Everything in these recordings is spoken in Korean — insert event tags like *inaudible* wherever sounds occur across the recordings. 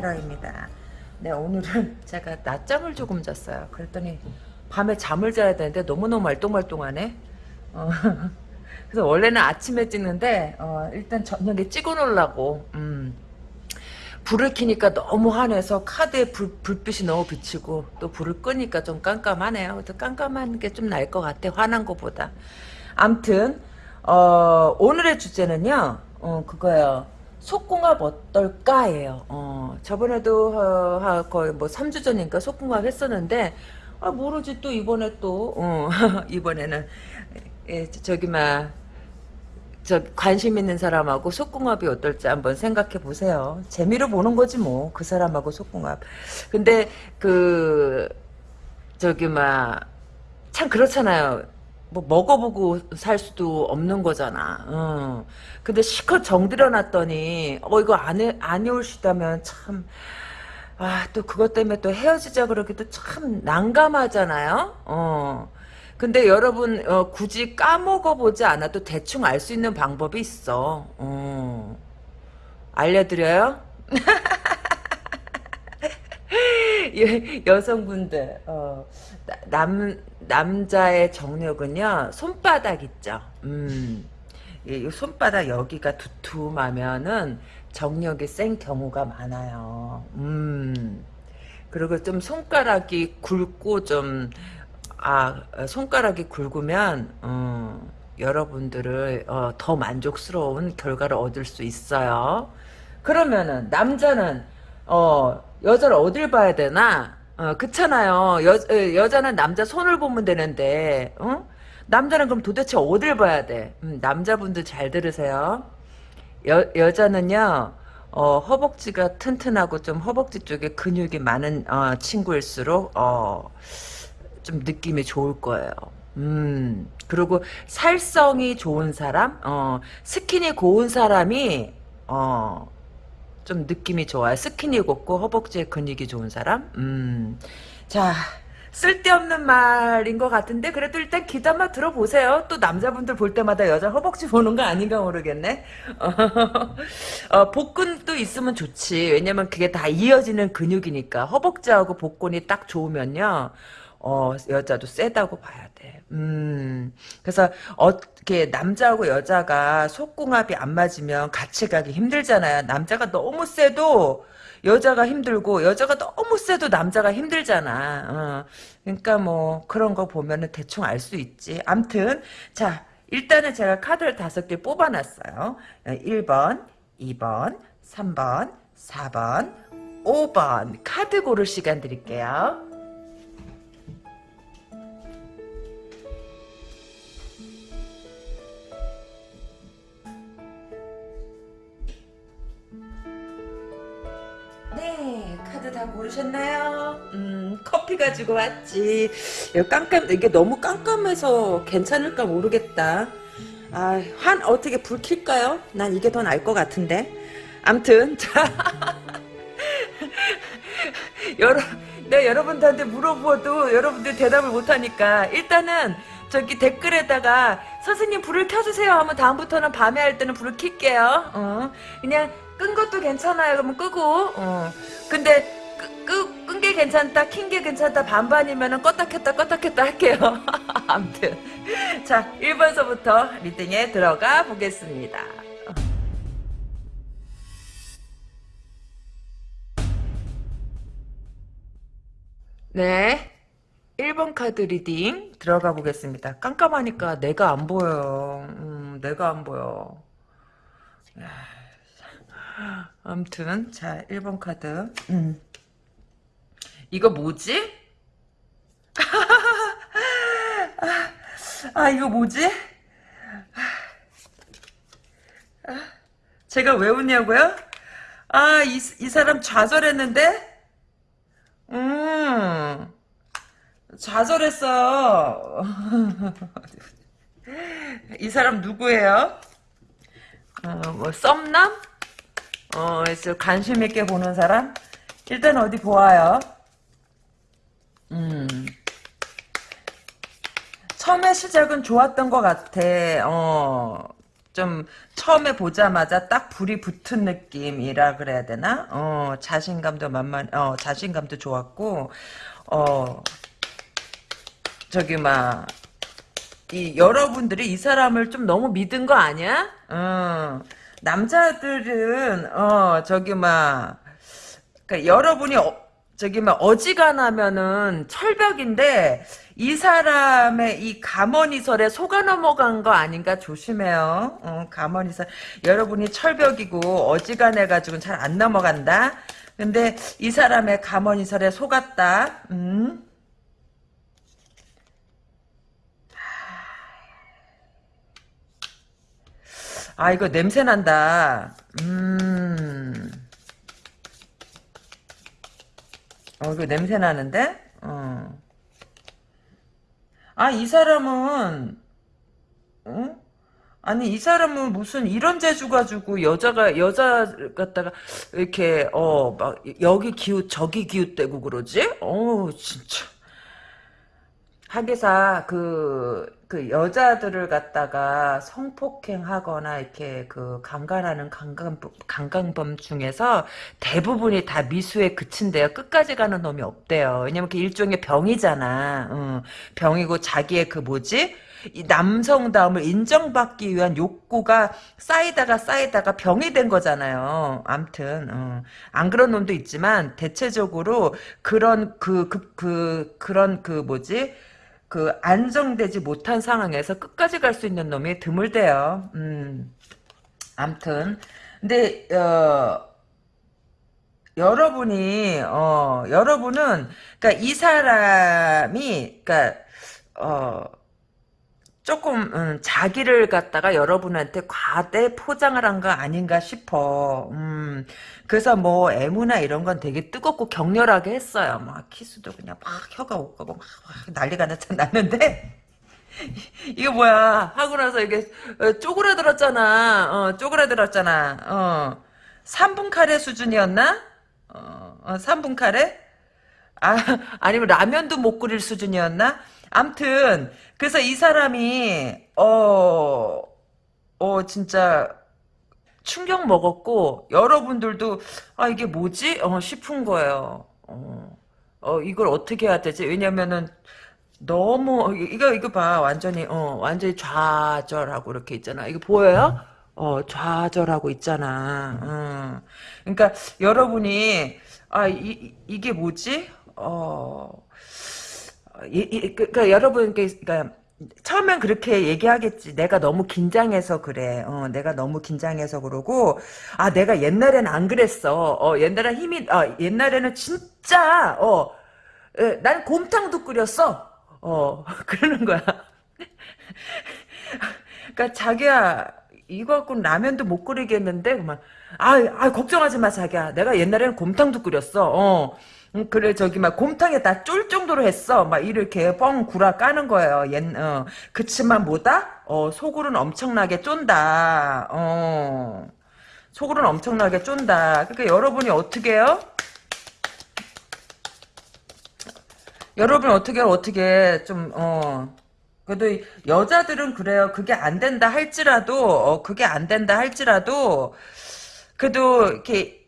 타로입니다. 네, 오늘은 *laughs* 제가 낮잠을 조금 잤어요. 그랬더니 밤에 잠을 자야 되는데 너무너무 말똥말똥하네. 어, *laughs* 그래서 원래는 아침에 찍는데 어, 일단 저녁에 찍어 놓으려고 음, 불을 켜니까 너무 환해서 카드에 불, 불빛이 너무 비치고 또 불을 끄니까 좀 깜깜하네요. 그래서 깜깜한 게좀 나을 것 같아. 환한 것보다. 암튼 어, 오늘의 주제는요. 어, 그거요. 속궁합 어떨까예요. 어, 저번에도 어, 거의 뭐 3주 전인가 속궁합 했었는데 아, 모르지 또 이번에 또 어, *laughs* 이번에는 예, 저기 막 저 관심 있는 사람하고 속궁합이 어떨지 한번 생각해 보세요. 재미로 보는 거지 뭐 그 사람하고 속궁합. 근데 그 저기 막 참 그렇잖아요. 뭐 먹어보고 살 수도 없는 거잖아. 어. 근데 실컷 정들여 놨더니 어 이거 안, 안 해올시다면 참 아, 또 그것 때문에 또 헤어지자 그러기도 참 난감하잖아요. 어. 근데 여러분 어, 굳이 까먹어보지 않아도 대충 알 수 있는 방법이 있어. 어. 알려드려요? *laughs* 여성분들 어, 남 남자의 정력은요 손바닥 있죠. 음, 이 손바닥 여기가 두툼하면은 정력이 센 경우가 많아요. 음, 그리고 좀 손가락이 굵고 좀 아, 손가락이 굵으면, 어, 여러분들을, 어, 더 만족스러운 결과를 얻을 수 있어요. 그러면은, 남자는, 어, 여자를 어딜 봐야 되나? 어, 그렇잖아요. 여, 여자는 남자 손을 보면 되는데, 어? 남자는 그럼 도대체 어딜 봐야 돼? 음, 남자분들 잘 들으세요. 여, 여자는요, 어, 허벅지가 튼튼하고 좀 허벅지 쪽에 근육이 많은, 어, 친구일수록, 어, 좀 느낌이 좋을 거예요. 음, 그리고 살성이 좋은 사람, 어, 스킨이 고운 사람이, 어, 좀 느낌이 좋아요. 스킨이 곱고 허벅지에 근육이 좋은 사람, 음, 자, 쓸데없는 말인 것 같은데 그래도 일단 귀담아 들어보세요. 또 남자분들 볼 때마다 여자 허벅지 보는 거 아닌가 모르겠네. *laughs* 어, 복근도 있으면 좋지. 왜냐면 그게 다 이어지는 근육이니까 허벅지하고 복근이 딱 좋으면요. 어, 여자도 세다고 봐야 돼. 음, 그래서, 어떻게, 남자하고 여자가 속궁합이 안 맞으면 같이 가기 힘들잖아요. 남자가 너무 세도 여자가 힘들고, 여자가 너무 세도 남자가 힘들잖아. 어, 그러니까 뭐, 그런 거 보면은 대충 알 수 있지. 암튼, 자, 일단은 제가 카드를 다섯 개 뽑아놨어요. 1번, 2번, 3번, 4번, 5번. 카드 고를 시간 드릴게요. 네, 카드 다 고르셨나요? 음, 커피 가지고 왔지. 깜깜, 이게 너무 깜깜해서 괜찮을까 모르겠다. 아, 한, 어떻게 불 킬까요? 난 이게 더 나을 것 같은데. 암튼, *laughs* 자. 여러, 네, 여러분들한테 물어보아도 여러분들 대답을 못하니까, 일단은, 저기 댓글에다가, 선생님 불을 켜주세요 하면 다음부터는 밤에 할 때는 불을 킬게요. 어, 그냥, 끈 것도 괜찮아요. 그러면 끄고. 어. 근데 끈 게 괜찮다, 킨 게 괜찮다, 반반이면은 껐다 켰다 껐다 켰다 할게요. *laughs* 아무튼 자 1번서부터 reading에 들어가 보겠습니다. 네. 1번 카드 reading 들어가 보겠습니다. 깜깜하니까 내가 안 보여요. 음, 내가 안 보여. 아무튼 자 1번 카드 음. 이거 뭐지? *laughs* 아 이거 뭐지? 제가 왜 웃냐고요? 아이 이 사람 좌절했는데? 음 좌절했어 *laughs* 이 사람 누구예요? 어, 뭐 썸남? 어, 관심 있게 보는 사람? 일단 어디 보아요. 음. 처음에 시작은 좋았던 것 같아. 어. 좀 처음에 보자마자 딱 불이 붙은 느낌이라 그래야 되나? 어 자신감도 만만 어 자신감도 좋았고 어 저기 막 이 여러분들이 이 사람을 좀 너무 믿은 거 아니야? 어 남자들은 어 저기 막 그러니까 여러분이 어, 저기 막 어지간하면은 철벽인데 이 사람의 이 감언이설에 속아 넘어간 거 아닌가 조심해요. 어, 감언이설 여러분이 철벽이고 어지간해 가지고는 잘 안 넘어간다. 근데 이 사람의 감언이설에 속았다. 음. 아 이거 냄새 난다. 음. 어, 이거 냄새 나는데? 어. 아, 이 사람은, 어? 아니, 이 사람은 무슨 이런 재주 가지고 여자가, 여자 갖다가, 이렇게, 어, 막, 여기 기웃, 저기 기웃대고 그러지? 어우, 진짜. 하기사 그, 그 여자들을 갖다가 성폭행하거나 이렇게 그 강간하는 강간범, 강간범 중에서 대부분이 다 미수에 그친대요. 끝까지 가는 놈이 없대요. 왜냐면 그 일종의 병이잖아. 응. 병이고 자기의 그 뭐지? 이 남성다움을 인정받기 위한 욕구가 쌓이다가 쌓이다가 병이 된 거잖아요. 암튼 어. 안 그런 놈도 있지만 대체적으로 그런 그그 그, 그, 런그 뭐지? 그 안정되지 못한 상황에서 끝까지 갈 수 있는 놈이 드물대요. 음. 암튼 근데 어 여러분이 어 여러분은 그러니까 이 사람이 그러니까 어 조금 음, 자기를 갖다가 여러분한테 과대 포장을 한 거 아닌가 싶어. 음, 그래서 뭐 애무나 이런 건 되게 뜨겁고 격렬하게 했어요. 막 키스도 그냥 막 혀가 오가고 막, 막 난리가 났- 났는데 *laughs* 이거 뭐야 하고 나서 이게 어, 쪼그라들었잖아. 어, 쪼그라들었잖아. 어, 3분 카레 수준이었나? 어, 어, 3분 카레? 아, 아니면 라면도 못 끓일 수준이었나? 암튼, 그래서 이 사람이, 어, 어, 진짜, 충격 먹었고, 여러분들도, 아, 이게 뭐지? 어, 싶은 거예요. 어, 어, 이걸 어떻게 해야 되지? 왜냐면은, 너무, 어, 이거, 이거 봐. 완전히, 어, 완전히 좌절하고 이렇게 있잖아. 이거 보여요? 어, 좌절하고 있잖아. 음. 그러니까, 여러분이, 아, 이, 이- 이게 뭐지? 어, 이, 이, 그, 그 여러분, 그, 그니까, 처음엔 그렇게 얘기하겠지. 내가 너무 긴장해서 그래. 어, 내가 너무 긴장해서 그러고, 아, 내가 옛날에는 안 그랬어. 어, 옛날엔 힘이, 아, 옛날에는 진짜, 어, 에, 난 곰탕도 끓였어. 어, *laughs* 그러는 거야. 그니까, 자기야, 이거 갖고는 라면도 못 끓이겠는데, 그만. 아, 아, 걱정하지 마, 자기야. 내가 옛날에는 곰탕도 끓였어. 어. 음, 그래, 저기, 막, 곰탕에 다 쫄 정도로 했어. 막, 이렇게 뻥 구라 까는 거예요. 옛, 어. 그치만 뭐다? 어, 속으로는 엄청나게 쫀다. 어. 속으로는 엄청나게 쫀다. 그러니까 여러분이 어떻게 해요? 여러분 어떻게 어떻게 좀 어. 그래도 이 여자들은 그래요. 그게 안 된다 할지라도 어, 그게 안 된다 할지라도 그래도 이렇게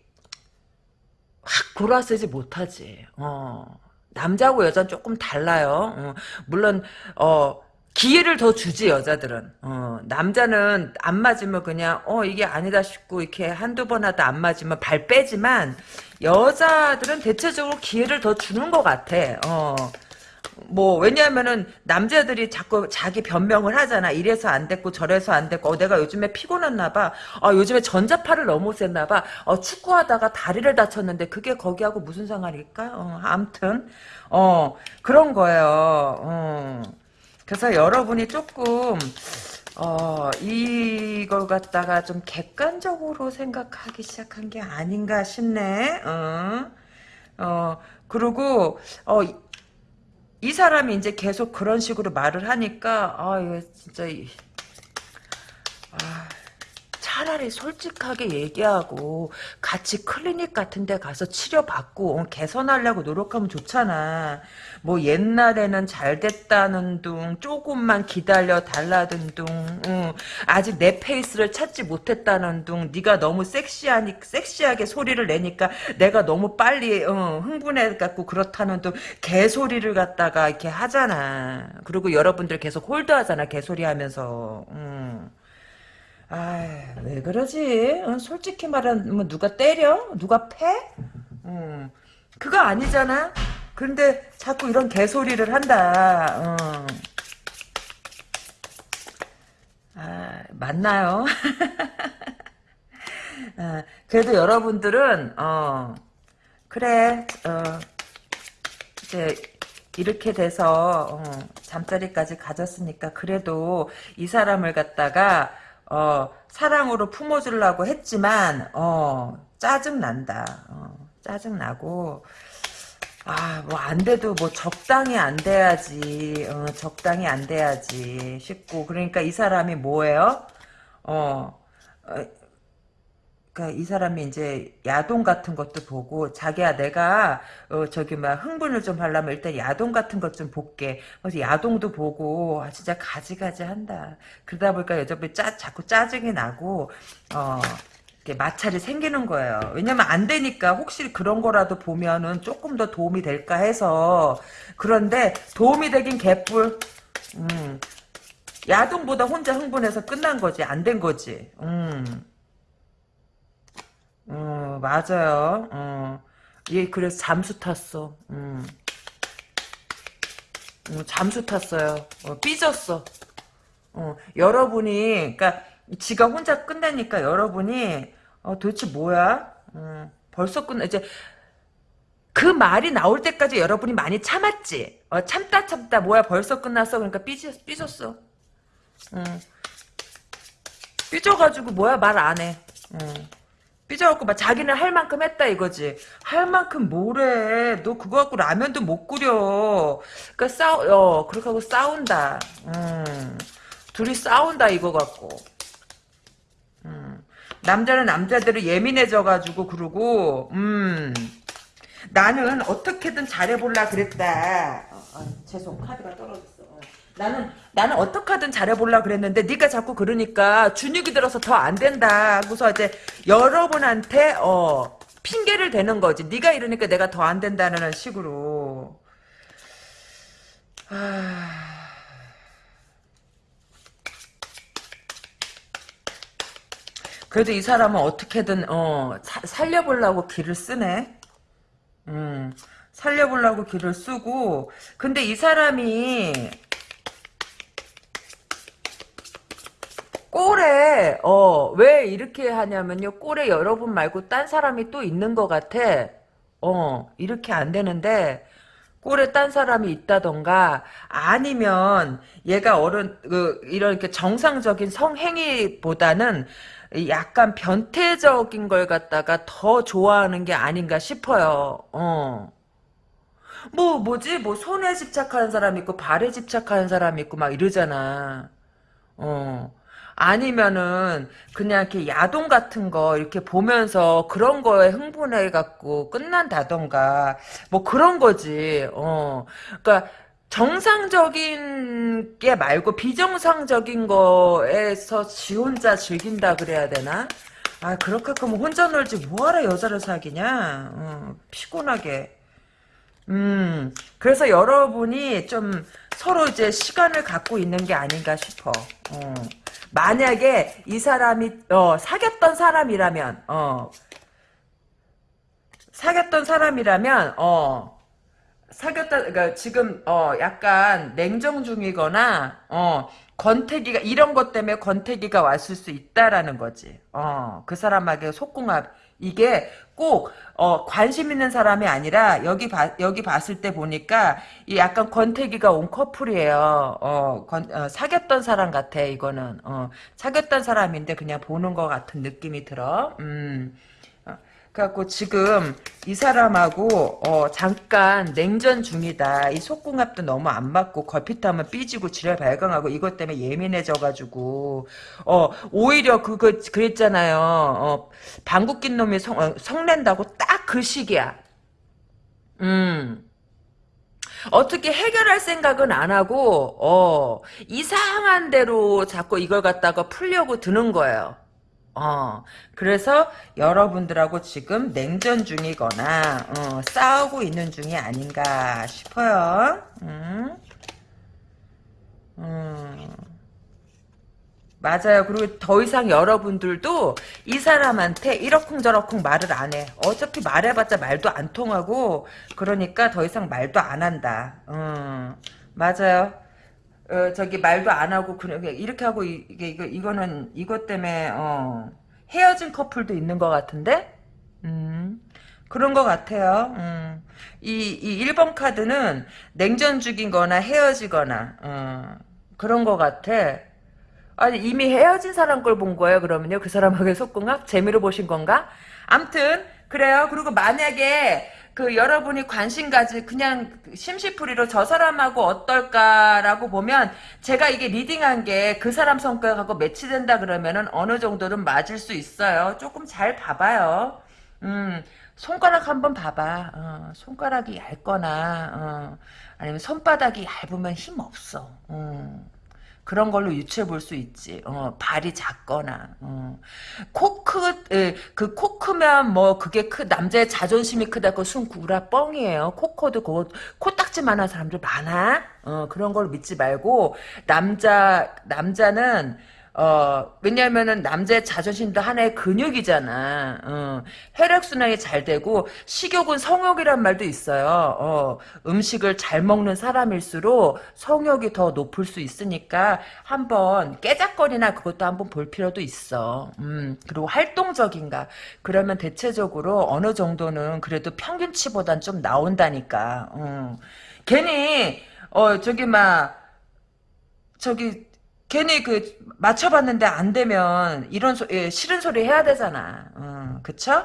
확 골아쓰지 못하지. 어. 남자하고 여자는 조금 달라요. 어. 물론 어 기회를 더 주지 여자들은. 어. 남자는 안 맞으면 그냥 어 이게 아니다 싶고 이렇게 한두 번 하다 안 맞으면 발 빼지만 여자들은 대체적으로 기회를 더 주는 것 같아. 어. 뭐 왜냐하면은 남자들이 자꾸 자기 변명을 하잖아. 이래서 안 됐고 저래서 안 됐고 어, 내가 요즘에 피곤했나 봐. 어, 요즘에 전자파를 너무 셌나 봐. 어, 축구하다가 다리를 다쳤는데 그게 거기하고 무슨 상관일까? 어, 아무튼 어 그런 거예요. 어. 그래서 여러분이 조금 어, 이걸 갖다가 좀 객관적으로 생각하기 시작한 게 아닌가 싶네. 어, 어, 그리고, 어, 이- 이 사람이 이제 계속 그런 식으로 말을 하니까, 아, 이거 진짜, 이- 아, 차라리 솔직하게 얘기하고 같이 클리닉 같은 데 가서 치료받고 어, 개선하려고 노력하면 좋잖아. 뭐 옛날에는 잘 됐다는 둥 조금만 기다려 달라는 둥 응. 아직 내 페이스를 찾지 못했다는 둥 네가 너무 섹시하니 섹시하게 소리를 내니까 내가 너무 빨리 어, 흥분해 갖고 그렇다는 둥 개소리를 갖다가 이렇게 하잖아. 그리고 여러분들 계속 홀드하잖아 개소리 하면서. 음. 아왜 그러지? 어, 솔직히 말하면 뭐 누가 때려? 누가 패? 음. 그거 아니잖아. 그런데 자꾸 이런 개소리를 한다. 어. 아, 맞나요? *laughs* 아, 그래도 여러분들은 어 그래 어 이제 이렇게 돼서 어, 잠자리까지 가졌으니까 그래도 이 사람을 갖다가 어, 사랑으로 품어주려고 했지만 어, 짜증 난다. 어, 짜증 나고 아, 뭐, 안 돼도, 뭐, 적당히 안 돼야지, 어, 적당히 안 돼야지, 싶고. 그러니까 이 사람이 뭐예요? 어, 어, 그러니까 이 사람이 이제 야동 같은 것도 보고 자기야 내가 어 저기 막 흥분을 좀 하려면 일단 야동 같은 것 좀 볼게. 그래서 야동도 보고 아 진짜 가지가지 한다. 그러다 보니까 여자분이 짜 자꾸 짜증이 나고 어 이렇게 마찰이 생기는 거예요. 왜냐면 안 되니까 혹시 그런 거라도 보면은 조금 더 도움이 될까 해서 그런데 도움이 되긴 개뿔. 음. 야동보다 혼자 흥분해서 끝난 거지 안 된 거지. 음. 어, 맞아요. 어. 얘 그래서 잠수 탔어. 음. 어, 잠수 탔어요. 어, 삐졌어. 어, 여러분이, 그니까, 지가 혼자 끝내니까 여러분이, 어, 도대체 뭐야? 어, 벌써 끝내, 이제, 그 말이 나올 때까지 여러분이 많이 참았지? 어, 참다 참다, 뭐야, 벌써 끝났어? 그러니까 삐졌, 삐졌어. 어. 삐져가지고, 뭐야, 말 안 해. 어. 삐져갖고 막 자기는 할 만큼 했다 이거지. 할 만큼 뭐래. 너 그거 갖고 라면도 못 끓여. 그니까 싸우, 어, 그렇게 하고 싸운다. 음. 둘이 싸운다 이거 갖고. 음. 남자는 남자대로 예민해져가지고 그러고, 음. 나는 어떻게든 잘해볼라 그랬다. 어, 어, 죄송 카드가 떨어졌어. 나는 나는 어떻게든 잘해볼라 그랬는데 네가 자꾸 그러니까 준육이 들어서 더 안 된다. 하고서 이제 여러분한테 어 핑계를 대는 거지. 네가 이러니까 내가 더 안 된다는 식으로. 아... 그래도 이 사람은 어떻게든 어 사, 살려보려고 길을 쓰네. 음, 살려보려고 길을 쓰고 근데 이 사람이 꼴에 어 왜 이렇게 하냐면요 꼴에 여러분 말고 딴 사람이 또 있는 것 같아 어 이렇게 안 되는데 꼴에 딴 사람이 있다던가 아니면 얘가 어른 그 이런 게 정상적인 성행위보다는 약간 변태적인 걸 갖다가 더 좋아하는 게 아닌가 싶어요. 어. 뭐 뭐지 뭐 손에 집착하는 사람 있고 발에 집착하는 사람 있고 막 이러잖아. 어. 아니면은 그냥 이렇게 야동 같은 거 이렇게 보면서 그런 거에 흥분해 갖고 끝난다던가 뭐 그런 거지. 어. 그러니까 정상적인 게 말고 비정상적인 거에서 지 혼자 즐긴다 그래야 되나? 아 그렇게 하면 혼자 놀지 뭐하러 여자를 사귀냐? 어, 피곤하게. 음, 그래서 여러분이 좀 서로 이제 시간을 갖고 있는 게 아닌가 싶어. 어. 만약에 이 사람이 어, 사귀었던 사람이라면 어, 사귀었던 사람이라면 어, 사귀었다 그러니까 지금 어 약간 냉정 중이거나 어 권태기가 이런 것 때문에 권태기가 왔을 수 있다라는 거지. 어 그 사람에게 속궁합 이게 꼭 어, 관심 있는 사람이 아니라 여기 봐, 여기 봤을 때 보니까 이 약간 권태기가 온 커플이에요. 어, 건, 어, 사귀었던 사람 같아 이거는 어, 사귀었던 사람인데 그냥 보는 것 같은 느낌이 들어. 음. 어, 그래갖고 지금 이 사람하고 어 잠깐 냉전 중이다. 이 속궁합도 너무 안 맞고 걸핏하면 삐지고 지랄 발광하고 이것 때문에 예민해져가지고 어 오히려 그거 그랬잖아요. 어 방귀 낀 놈이 성, 어, 성낸다고 딱 그 시기야. 음. 어떻게 해결할 생각은 안 하고 어 이상한 대로 자꾸 이걸 갖다가 풀려고 드는 거예요. 어, 그래서 여러분들하고 지금 냉전 중이거나, 어, 싸우고 있는 중이 아닌가 싶어요. 음. 음. 맞아요. 그리고 더 이상 여러분들도 이 사람한테 이러쿵저러쿵 말을 안 해. 어차피 말해봤자 말도 안 통하고, 그러니까 더 이상 말도 안 한다. 음, 맞아요. 어, 저기 말도 안 하고 그냥 이렇게 하고 이게 이거 이거는 이것 때문에 어, 헤어진 커플도 있는 것 같은데 음, 그런 것 같아요. 음. 이, 이 1번 카드는 냉전 중이거나 헤어지거나 어, 그런 것 같아. 아니 이미 헤어진 사람 걸 본 거예요 그러면요 그 사람하고 속궁합 재미로 보신 건가? 암튼 그래요. 그리고 만약에 그 여러분이 관심 가지 그냥 심시풀이로 저 사람하고 어떨까라고 보면 제가 이게 리딩한 게 그 사람 성격하고 매치된다 그러면은 어느 정도는 맞을 수 있어요. 조금 잘 봐봐요. 음, 손가락 한번 봐봐. 어, 손가락이 얇거나 어, 아니면 손바닥이 얇으면 힘 없어. 음. 그런 걸로 유추해 볼 수 있지. 어, 발이 작거나, 어. 코 크, 예, 그코 크면 뭐 그게 크, 남자의 자존심이 크다고 순 구라 뻥이에요. 코코도 그, 코딱지만한 사람들 많아. 어, 그런 걸 믿지 말고, 남자, 남자는, 어, 왜냐면은 남자의 자존심도 하나의 근육이잖아. 어, 혈액순환이 잘 되고, 식욕은 성욕이란 말도 있어요. 어, 음식을 잘 먹는 사람일수록 성욕이 더 높을 수 있으니까 한번 깨작거리나 그것도 한번 볼 필요도 있어. 음, 그리고 활동적인가. 그러면 대체적으로 어느 정도는 그래도 평균치보단 좀 나온다니까. 음. 괜히, 어, 저기, 막, 저기, 괜히 그 맞춰봤는데 안 되면 이런 소, 예, 싫은 소리 해야 되잖아. 음, 그쵸?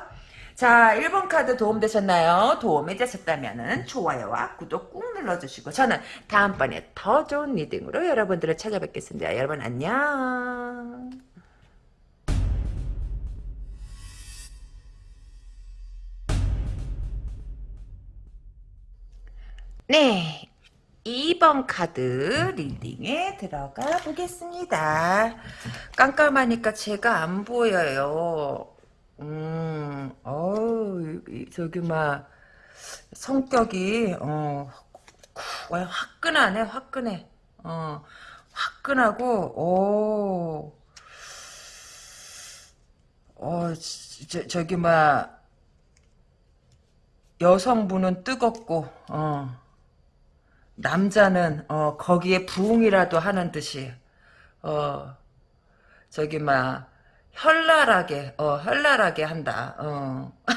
자, 1번 카드 도움되셨나요? 도움이 되셨다면 좋아요와 구독 꾹 눌러주시고 저는 다음번에 더 좋은 리딩으로 여러분들을 찾아뵙겠습니다. 여러분 안녕. 네, 2번 카드 리딩에 들어가 보겠습니다. 깜깜하니까 제가 안 보여요. 음, 어우, 저기, 막, 성격이, 어, 화끈하네, 화끈해. 어, 화끈하고, 오, 어, 저, 저기, 막, 여성분은 뜨겁고, 어, 남자는 어 거기에 부응이라도 하는 듯이 어 저기 막 현랄하게 어 현랄하게 한다. 어. *laughs*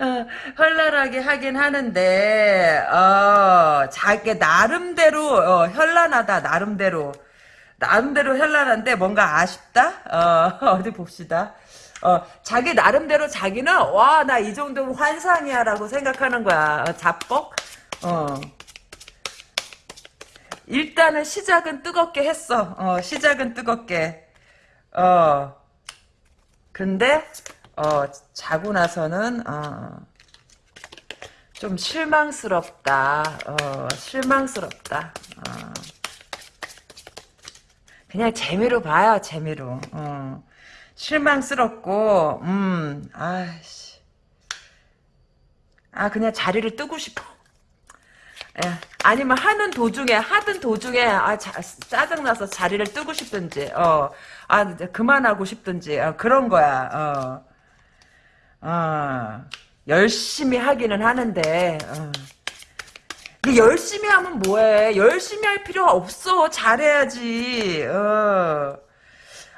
어, 현란하게 하긴 하는데 어 자기 나름대로 어, 현란하다 나름대로 나름대로 현란한데 뭔가 아쉽다 어 *laughs* 어디 봅시다 어 자기 나름대로 자기는 와 나 이 정도면 환상이야 라고 생각하는 거야 어, 자뻑 어. 일단은 시작은 뜨겁게 했어. 어, 시작은 뜨겁게. 어. 근데, 어, 자고 나서는, 어, 좀 실망스럽다. 어, 실망스럽다. 어. 그냥 재미로 봐요, 재미로. 어. 실망스럽고, 음, 아씨. 아, 그냥 자리를 뜨고 싶어. 예. 아니면 하는 도중에 하든 도중에 아 자, 짜증나서 자리를 뜨고 싶든지 어아 그만하고 싶든지 어, 그런 거야 어. 어. 열심히 하기는 하는데 어. 근데 열심히 하면 뭐해 열심히 할 필요가 없어 잘해야지 어.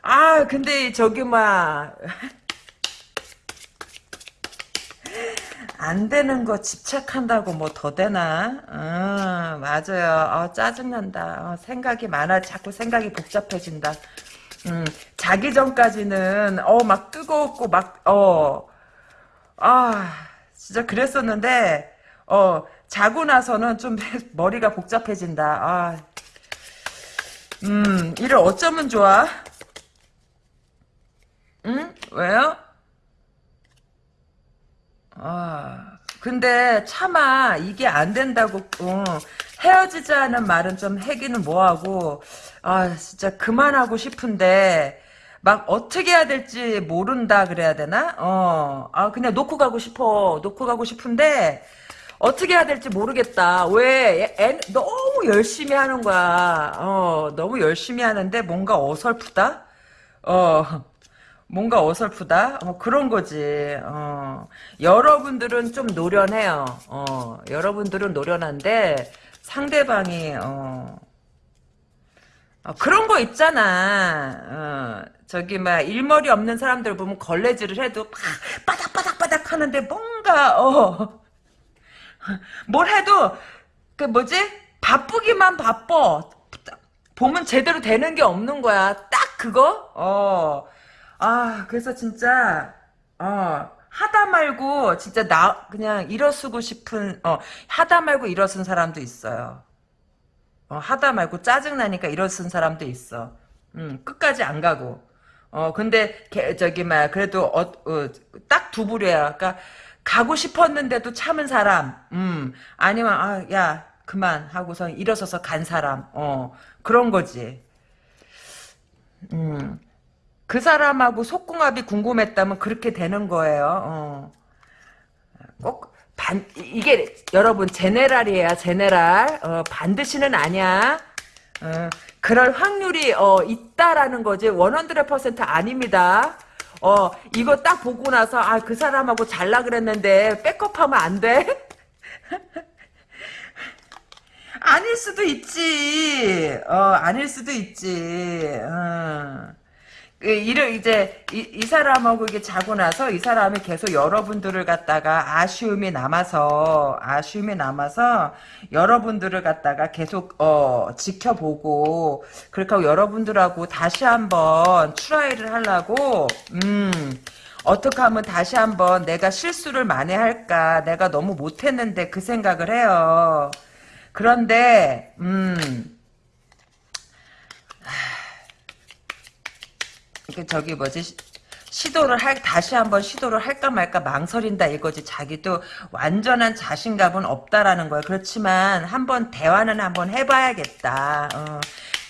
아 근데 저기 막 안 되는 거 집착한다고 뭐 더 되나? 어, 맞아요. 어, 짜증난다. 어, 생각이 많아. 자꾸 생각이 복잡해진다. 음, 자 자기 전까지는 어 막 뜨거웠고 막 어 아 진짜 그랬었는데 어 자고 나서는 좀 *laughs* 머리가 복잡해진다. 아, 음 이를 어쩌면 좋아? 응? 왜요? 아, 근데 차마 이게 안 된다고 어, 헤어지자는 말은 좀 하기는 뭐하고 아 진짜 그만하고 싶은데 막 어떻게 해야 될지 모른다 그래야 되나? 어, 아 그냥 놓고 가고 싶어 놓고 가고 싶은데 어떻게 해야 될지 모르겠다. 왜 애, 너무 열심히 하는 거야. 어, 너무 열심히 하는데 뭔가 어설프다. 어. 뭔가 어설프다? 어, 그런 거지. 어, 여러분들은 좀 노련해요. 어, 여러분들은 노련한데 상대방이 어, 어, 그런 거 있잖아. 어, 저기 막 일머리 없는 사람들 보면 걸레질을 해도 막 바닥바닥바닥 하는데 뭔가 어, 뭘 해도 그 뭐지 바쁘기만 바빠. 보면 제대로 되는 게 없는 거야. 딱 그거? 어. 아, 그래서 진짜, 어, 하다 말고, 진짜 나, 그냥 일어서고 싶은, 어, 하다 말고 일어선 사람도 있어요. 어, 하다 말고 짜증나니까 일어선 사람도 있어. 음, 끝까지 안 가고. 어, 근데, 개, 저기, 막, 그래도, 어, 어, 딱 두 부류야. 그러니까, 가고 싶었는데도 참은 사람, 음, 아니면, 아, 야, 그만 하고서 일어서서 간 사람, 어, 그런 거지. 음. 그 사람하고 속궁합이 궁금했다면 그렇게 되는 거예요. 어. 꼭 반, 이게 여러분 제네랄이에요. 제네랄. 어, 반드시는 아니야. 어, 그럴 확률이 어, 있다라는 거지. 100% 아닙니다. 어, 이거 딱 보고 나서 아, 그 사람하고 잘라 그랬는데 백업하면 안 돼? *laughs* 아닐 수도 있지. 어, 아닐 수도 있지. 어. 그 이를 이제 이, 이, 사람하고 이게 자고 나서 이 사람이 계속 여러분들을 갖다가 아쉬움이 남아서 아쉬움이 남아서 여러분들을 갖다가 계속 어 지켜보고 하고 여러분들하고 다시 한번 트라이를 하려고 음 어떻게 하면 다시 한번 내가 실수를 만회할까 내가 너무 못했는데 그 생각을 해요. 그런데 음 그 저기 뭐지? 시도를 할 다시 한번 시도를 할까 말까 망설인다 이거지. 자기도 완전한 자신감은 없다라는 거예요 그렇지만 한번 대화는 한번 해봐야겠다. 어,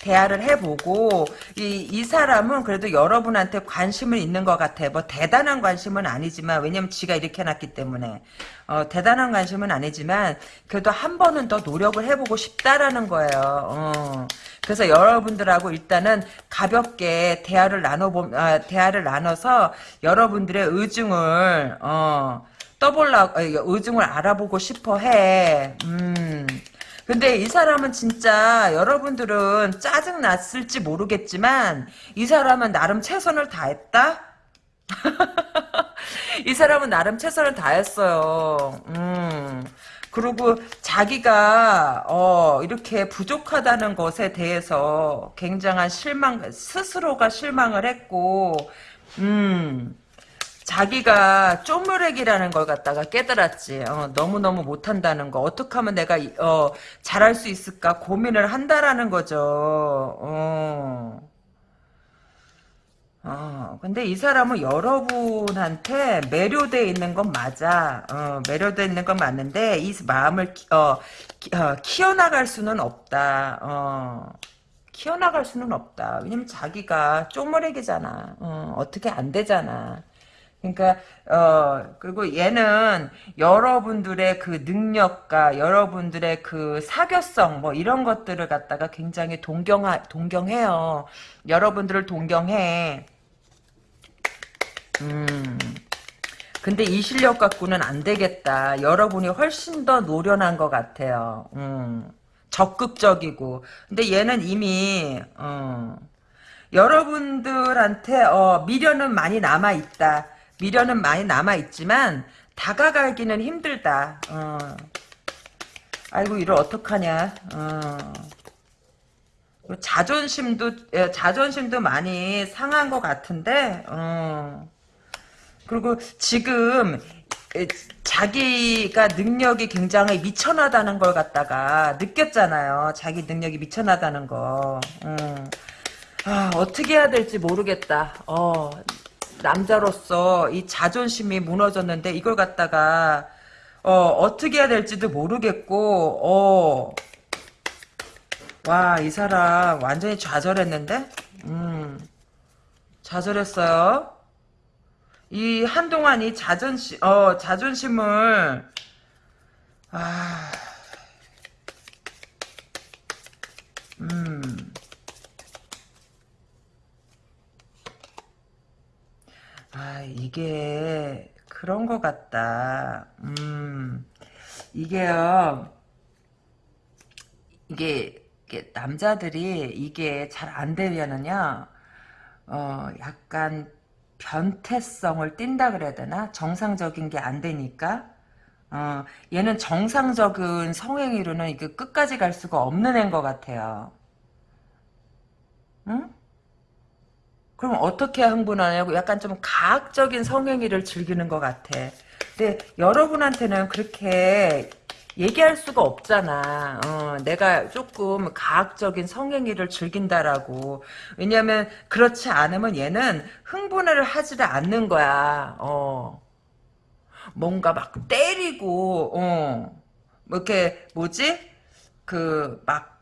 대화를 해보고 이, 이 사람은 그래도 여러분한테 관심을 있는 것 같아 뭐 대단한 관심은 아니지만 왜냐면 지가 이렇게 해놨기 때문에 어, 대단한 관심은 아니지만 그래도 한 번은 더 노력을 해보고 싶다라는 거예요 어. 그래서 여러분들하고 일단은 가볍게 대화를 나눠보 아, 대화를 나눠서 여러분들의 의중을 어, 떠볼라 의중을 알아보고 싶어 해. 음. 근데 이 사람은 진짜 여러분들은 짜증 났을지 모르겠지만 이 사람은 나름 최선을 다했다. *laughs* 이 사람은 나름 최선을 다했어요. 음. 그리고 자기가 어, 이렇게 부족하다는 것에 대해서 굉장한 실망 스스로가 실망을 했고 음 자기가 쪼무렉이라는 걸 갖다가 깨달았지. 어, 너무너무 못한다는 거. 어떻게 하면 내가 어, 잘할 수 있을까 고민을 한다라는 거죠. 어. 어, 근데 이 사람은 여러분한테 매료돼 있는 건 맞아. 어, 매료돼 있는 건 맞는데, 이 마음을, 키, 어, 키, 어, 키워나갈 수는 없다. 어, 키워나갈 수는 없다. 왜냐면 자기가 쪼무레기잖아. 어, 어떻게 안 되잖아. 그러니까 어 그리고 얘는 여러분들의 그 능력과 여러분들의 그 사교성 뭐 이런 것들을 갖다가 굉장히 동경하 동경해요. 여러분들을 동경해. 음. 근데 이 실력 갖고는 안 되겠다. 여러분이 훨씬 더 노련한 것 같아요. 음. 적극적이고. 근데 얘는 이미, 어, 여러분들한테, 어, 미련은 많이 남아 있다. 미련은 많이 남아있지만, 다가가기는 힘들다. 어. 아이고, 이를 어떡하냐. 어. 자존심도 예, 자존심도 많이 상한 것 같은데 어. 그리고 지금 에, 자기가 능력이 굉장히 미천하다는 걸 갖다가 느꼈잖아요. 자기 능력이 미천하다는 거. 음. 아, 어떻게 해야 될지 모르겠다. 어, 남자로서 이 자존심이 무너졌는데 이걸 갖다가 어, 어떻게 해야 될지도 모르겠고 어. 와, 이 사람 완전히 좌절했는데? 음. 좌절했어요. 이 한동안 이 자존심 어 자존심을 아 음. 아, 이게 그런 것 같다. 음. 이게요. 이게, 이게 남자들이 이게 잘 안 되면은요. 어, 약간 변태성을 띈다 그래야 되나? 정상적인 게 안 되니까. 어, 얘는 정상적인 성행위로는 이게 끝까지 갈 수가 없는 애인 것 같아요. 응? 그럼 어떻게 흥분하냐고 약간 좀 가학적인 성행위를 즐기는 것 같아. 근데 여러분한테는 그렇게 얘기할 수가 없잖아. 어, 내가 조금 가학적인 성행위를 즐긴다라고. 왜냐면 그렇지 않으면 얘는 흥분을 하지를 않는 거야. 어. 뭔가 막 때리고, 어. 뭐 이렇게 뭐지? 그 막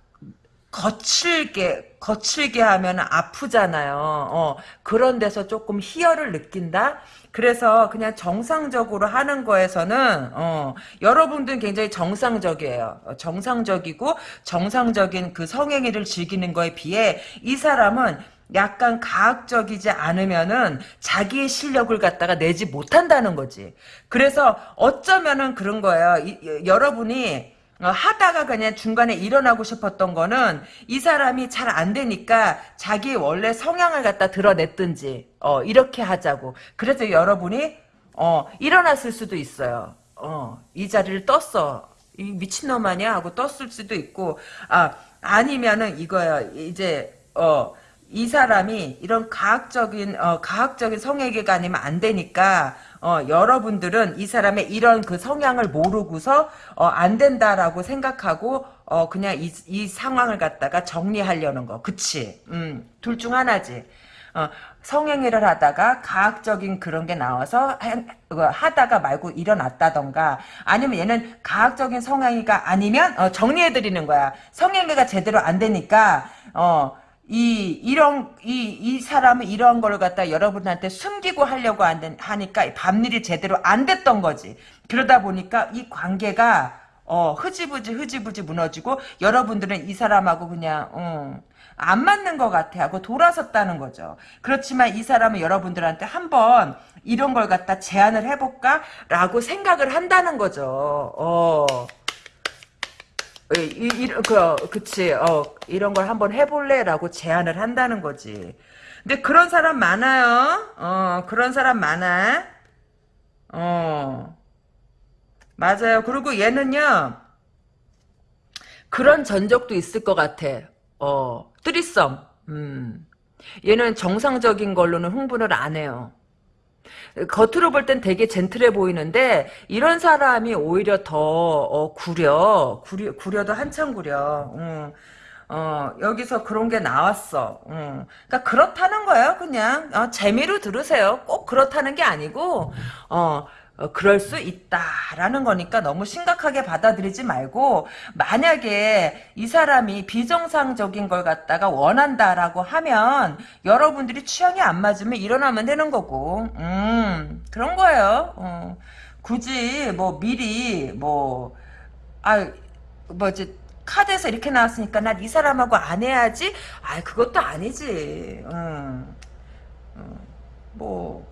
거칠게 거칠게 하면 아프잖아요. 어, 그런 데서 조금 희열을 느낀다. 그래서 그냥 정상적으로 하는 거에서는 어, 여러분들은 굉장히 정상적이에요. 어, 정상적이고 정상적인 그 성행위를 즐기는 거에 비해 이 사람은 약간 가학적이지 않으면은 자기의 실력을 갖다가 내지 못한다는 거지. 그래서 어쩌면은 그런 거예요. 이, 여러분이 어, 하다가 그냥 중간에 일어나고 싶었던 거는 이 사람이 잘 안 되니까 자기 원래 성향을 갖다 드러냈든지 어, 이렇게 하자고. 그래서 여러분이 어, 일어났을 수도 있어요. 어, 이 자리를 떴어. 이 미친놈 아니야? 하고 떴을 수도 있고 아 아니면은 이거야. 이제 어, 이 사람이 이런 가학적인 어, 가학적인 성애계가 아니면 안 되니까 어, 여러분들은 이 사람의 이런 그 성향을 모르고서 어, 안 된다라고 생각하고 어, 그냥 이, 이 상황을 갖다가 정리하려는 거. 그치? 음, 둘 중 하나지. 어, 성행위를 하다가 가학적인 그런 게 나와서 하, 다가 말고 일어났다던가 아니면 얘는 가학적인 성행위가 아니면 어, 정리해드리는 거야. 성행위가 제대로 안 되니까 어, 이 이런 이 이 사람은 이런 걸 갖다 여러분한테 숨기고 하려고 하니까 밤일이 제대로 안 됐던 거지. 그러다 보니까 이 관계가 어 흐지부지 흐지부지 무너지고 여러분들은 이 사람하고 그냥 어, 안 맞는 것 같아 하고 돌아섰다는 거죠. 그렇지만 이 사람은 여러분들한테 한번 이런 걸 갖다 제안을 해볼까? 라고 생각을 한다는 거죠. 어. 이, 이, 그, 그치, 어, 이런 걸 한번 해볼래 라고 제안을 한다는 거지. 근데 그런 사람 많아요. 어, 그런 사람 많아. 어, 맞아요. 그리고 얘는요, 그런 전적도 있을 것 같아. 어, 뜨리썸. 음. 얘는 정상적인 걸로는 흥분을 안 해요. 겉으로 볼 땐 되게 젠틀해 보이는데 이런 사람이 오히려 더 어, 구려 구려 구려도 한참 구려. 음. 어, 여기서 그런 게 나왔어. 음. 그러니까 그렇다는 거예요, 그냥. 어, 재미로 들으세요. 꼭 그렇다는 게 아니고, 어, 어, 그럴 수 있다라는 거니까 너무 심각하게 받아들이지 말고 만약에 이 사람이 비정상적인 걸 갖다가 원한다라고 하면 여러분들이 취향이 안 맞으면 일어나면 되는 거고. 음 그런 거예요. 어, 굳이 뭐 미리 뭐아 뭐지 카드에서 이렇게 나왔으니까 난 이 사람하고 안 해야지? 아 그것도 아니지. 음, 음, 뭐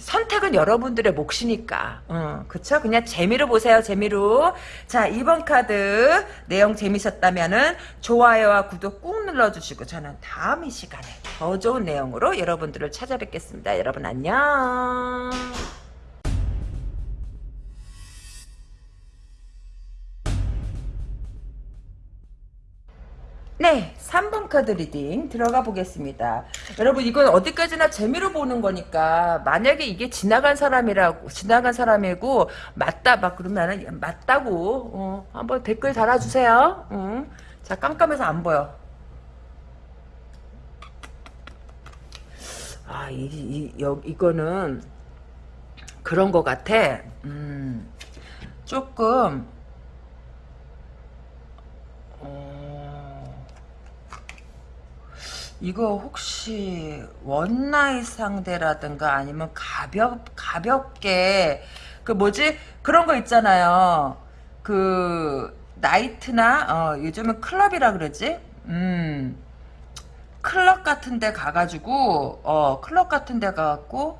선택은 여러분들의 몫이니까. 어, 그쵸? 그냥 재미로 보세요, 재미로. 자, 2번 카드 내용 재미셨다면은 좋아요와 구독 꾹 눌러주시고 저는 다음 이 시간에 더 좋은 내용으로 여러분들을 찾아뵙겠습니다. 여러분 안녕. 네, 3번 카드 reading 들어가 보겠습니다. 여러분 이건 어디까지나 재미로 보는 거니까 만약에 이게 지나간 사람이라고 지나간 사람이고 맞다 막 그러면은 맞다고 어, 한번 댓글 달아주세요. 응. 자 깜깜해서 안 보여. 아, 이, 이, 여, 이거는 그런 거 같아. 음, 조금 이거 혹시 원나잇 상대라든가 아니면 가볍 가볍게 그 뭐지 그런 거 있잖아요. 그 나이트나 어, 요즘은 클럽이라 그러지. 음 클럽 같은 데 가가지고 어 클럽 같은 데 가갖고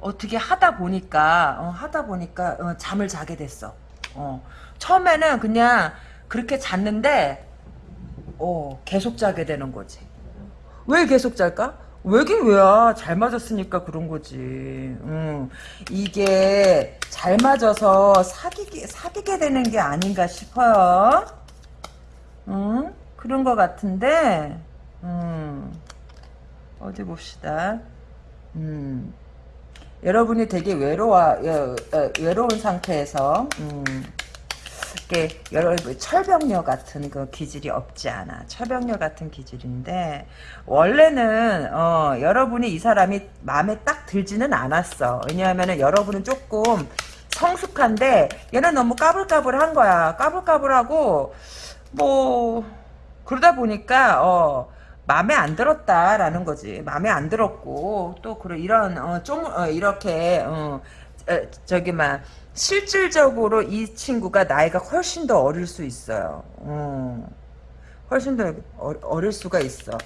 어떻게 하다 보니까 어, 하다 보니까 어, 잠을 자게 됐어. 어 처음에는 그냥 그렇게 잤는데 어 계속 자게 되는 거지. 왜 계속 잘까? 왜긴 왜야? 잘 맞았으니까 그런 거지. 음, 이게 잘 맞아서 사귀게 사귀게 되는 게 아닌가 싶어요. 음, 그런 것 같은데. 음, 어디 봅시다. 음, 여러분이 되게 외로워 여, 어, 외로운 상태에서. 음, 이렇게 여러 철벽녀 같은 그 기질이 없지 않아. 철벽녀 같은 기질인데 원래는 어, 여러분이 이 사람이 마음에 딱 들지는 않았어. 왜냐하면 여러분은 조금 성숙한데 얘는 너무 까불까불한 거야. 까불까불하고 뭐 그러다 보니까 어 마음에 안 들었다라는 거지. 마음에 안 들었고 또 그런 이런 어, 좀 어, 이렇게 어, 에, 저기 막 실질적으로 이 친구가 나이가 훨씬 더 어릴 수 있어요. 어. 훨씬 더 어, 릴 수가 있어.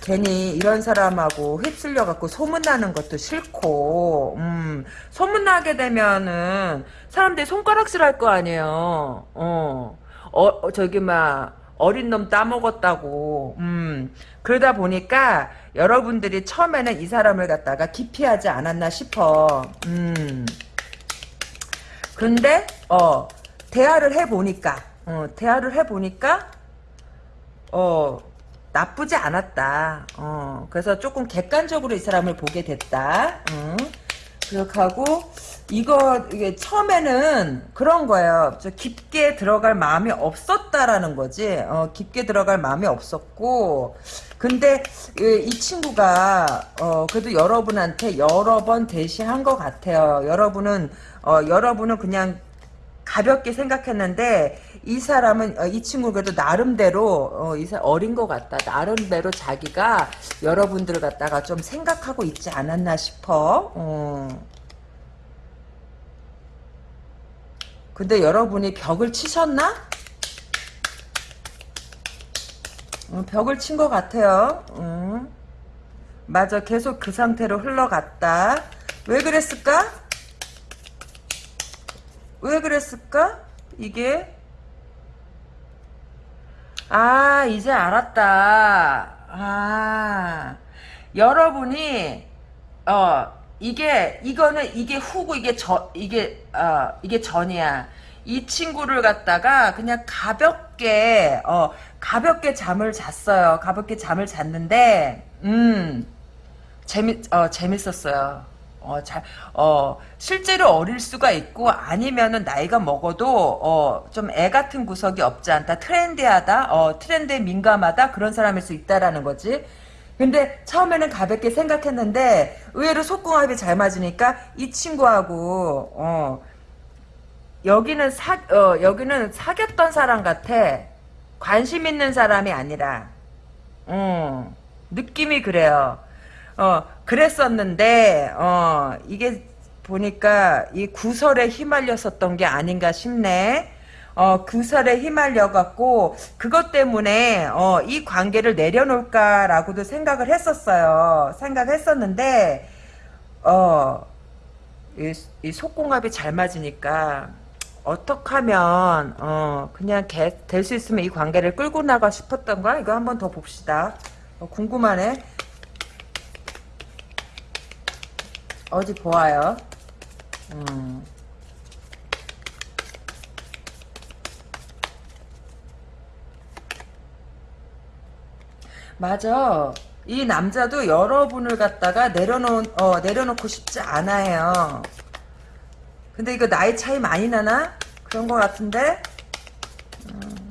괜히 이런 사람하고 휩쓸려 갖고 소문나는 것도 싫고, 음, 소문나게 되면은 사람들이 손가락질 할 거 아니에요. 어, 어, 저기 막 어린 놈 따먹었다고. 음, 그러다 보니까 여러분들이 처음에는 이 사람을 갖다가 기피하지 않았나 싶어. 음. 근데 어 대화를 해보니까 어 대화를 해보니까 어 나쁘지 않았다. 어 그래서 조금 객관적으로 이 사람을 보게 됐다. 음. 그렇게 하고 이거 이게 처음에는 그런 거예요. 저 깊게 들어갈 마음이 없었다라는 거지. 어, 깊게 들어갈 마음이 없었고, 근데 이, 이 친구가 어, 그래도 여러분한테 여러 번 대시한 것 같아요. 여러분은 어, 여러분은 그냥 가볍게 생각했는데 이 사람은 어, 이 친구 그래도 나름대로 어, 이사 어린 것 같다. 나름대로 자기가 여러분들을 갖다가 좀 생각하고 있지 않았나 싶어. 어. 근데 여러분이 벽을 치셨나? 어, 벽을 친 것 같아요. 어. 맞아, 계속 그 상태로 흘러갔다. 왜 그랬을까? 왜 그랬을까? 이게 아 이제 알았다. 아 여러분이 어 이게 이거는 이게 후고 이게 저 이게 어 이게 전이야. 이 친구를 갖다가 그냥 가볍게 어 가볍게 잠을 잤어요. 가볍게 잠을 잤는데 음 재밌 어 재밌었어요. 어, 잘, 어, 실제로 어릴 수가 있고, 아니면은 나이가 먹어도, 어, 좀 애 같은 구석이 없지 않다. 트렌디하다, 어, 트렌드에 민감하다. 그런 사람일 수 있다라는 거지. 근데 처음에는 가볍게 생각했는데, 의외로 속궁합이 잘 맞으니까, 이 친구하고, 어, 여기는 사, 어, 여기는 사귀었던 사람 같아. 관심 있는 사람이 아니라, 음, 느낌이 그래요. 어, 그랬었는데, 어, 이게 보니까 이 구설에 휘말렸었던 게 아닌가 싶네. 어, 구설에 휘말려갖고, 그것 때문에, 어, 이 관계를 내려놓을까라고도 생각을 했었어요. 생각했었는데, 어, 이, 이 속궁합이 잘 맞으니까, 어떻게 하면, 어, 그냥 될 수 있으면 이 관계를 끌고 나가 싶었던 거야? 이거 한번 더 봅시다. 어, 궁금하네. 어디 보아요. 음. 맞아. 이 남자도 여러분을 갖다가 내려놓, 어, 내려놓고 싶지 않아요. 근데 이거 나이 차이 많이 나나? 그런 것 같은데? 음.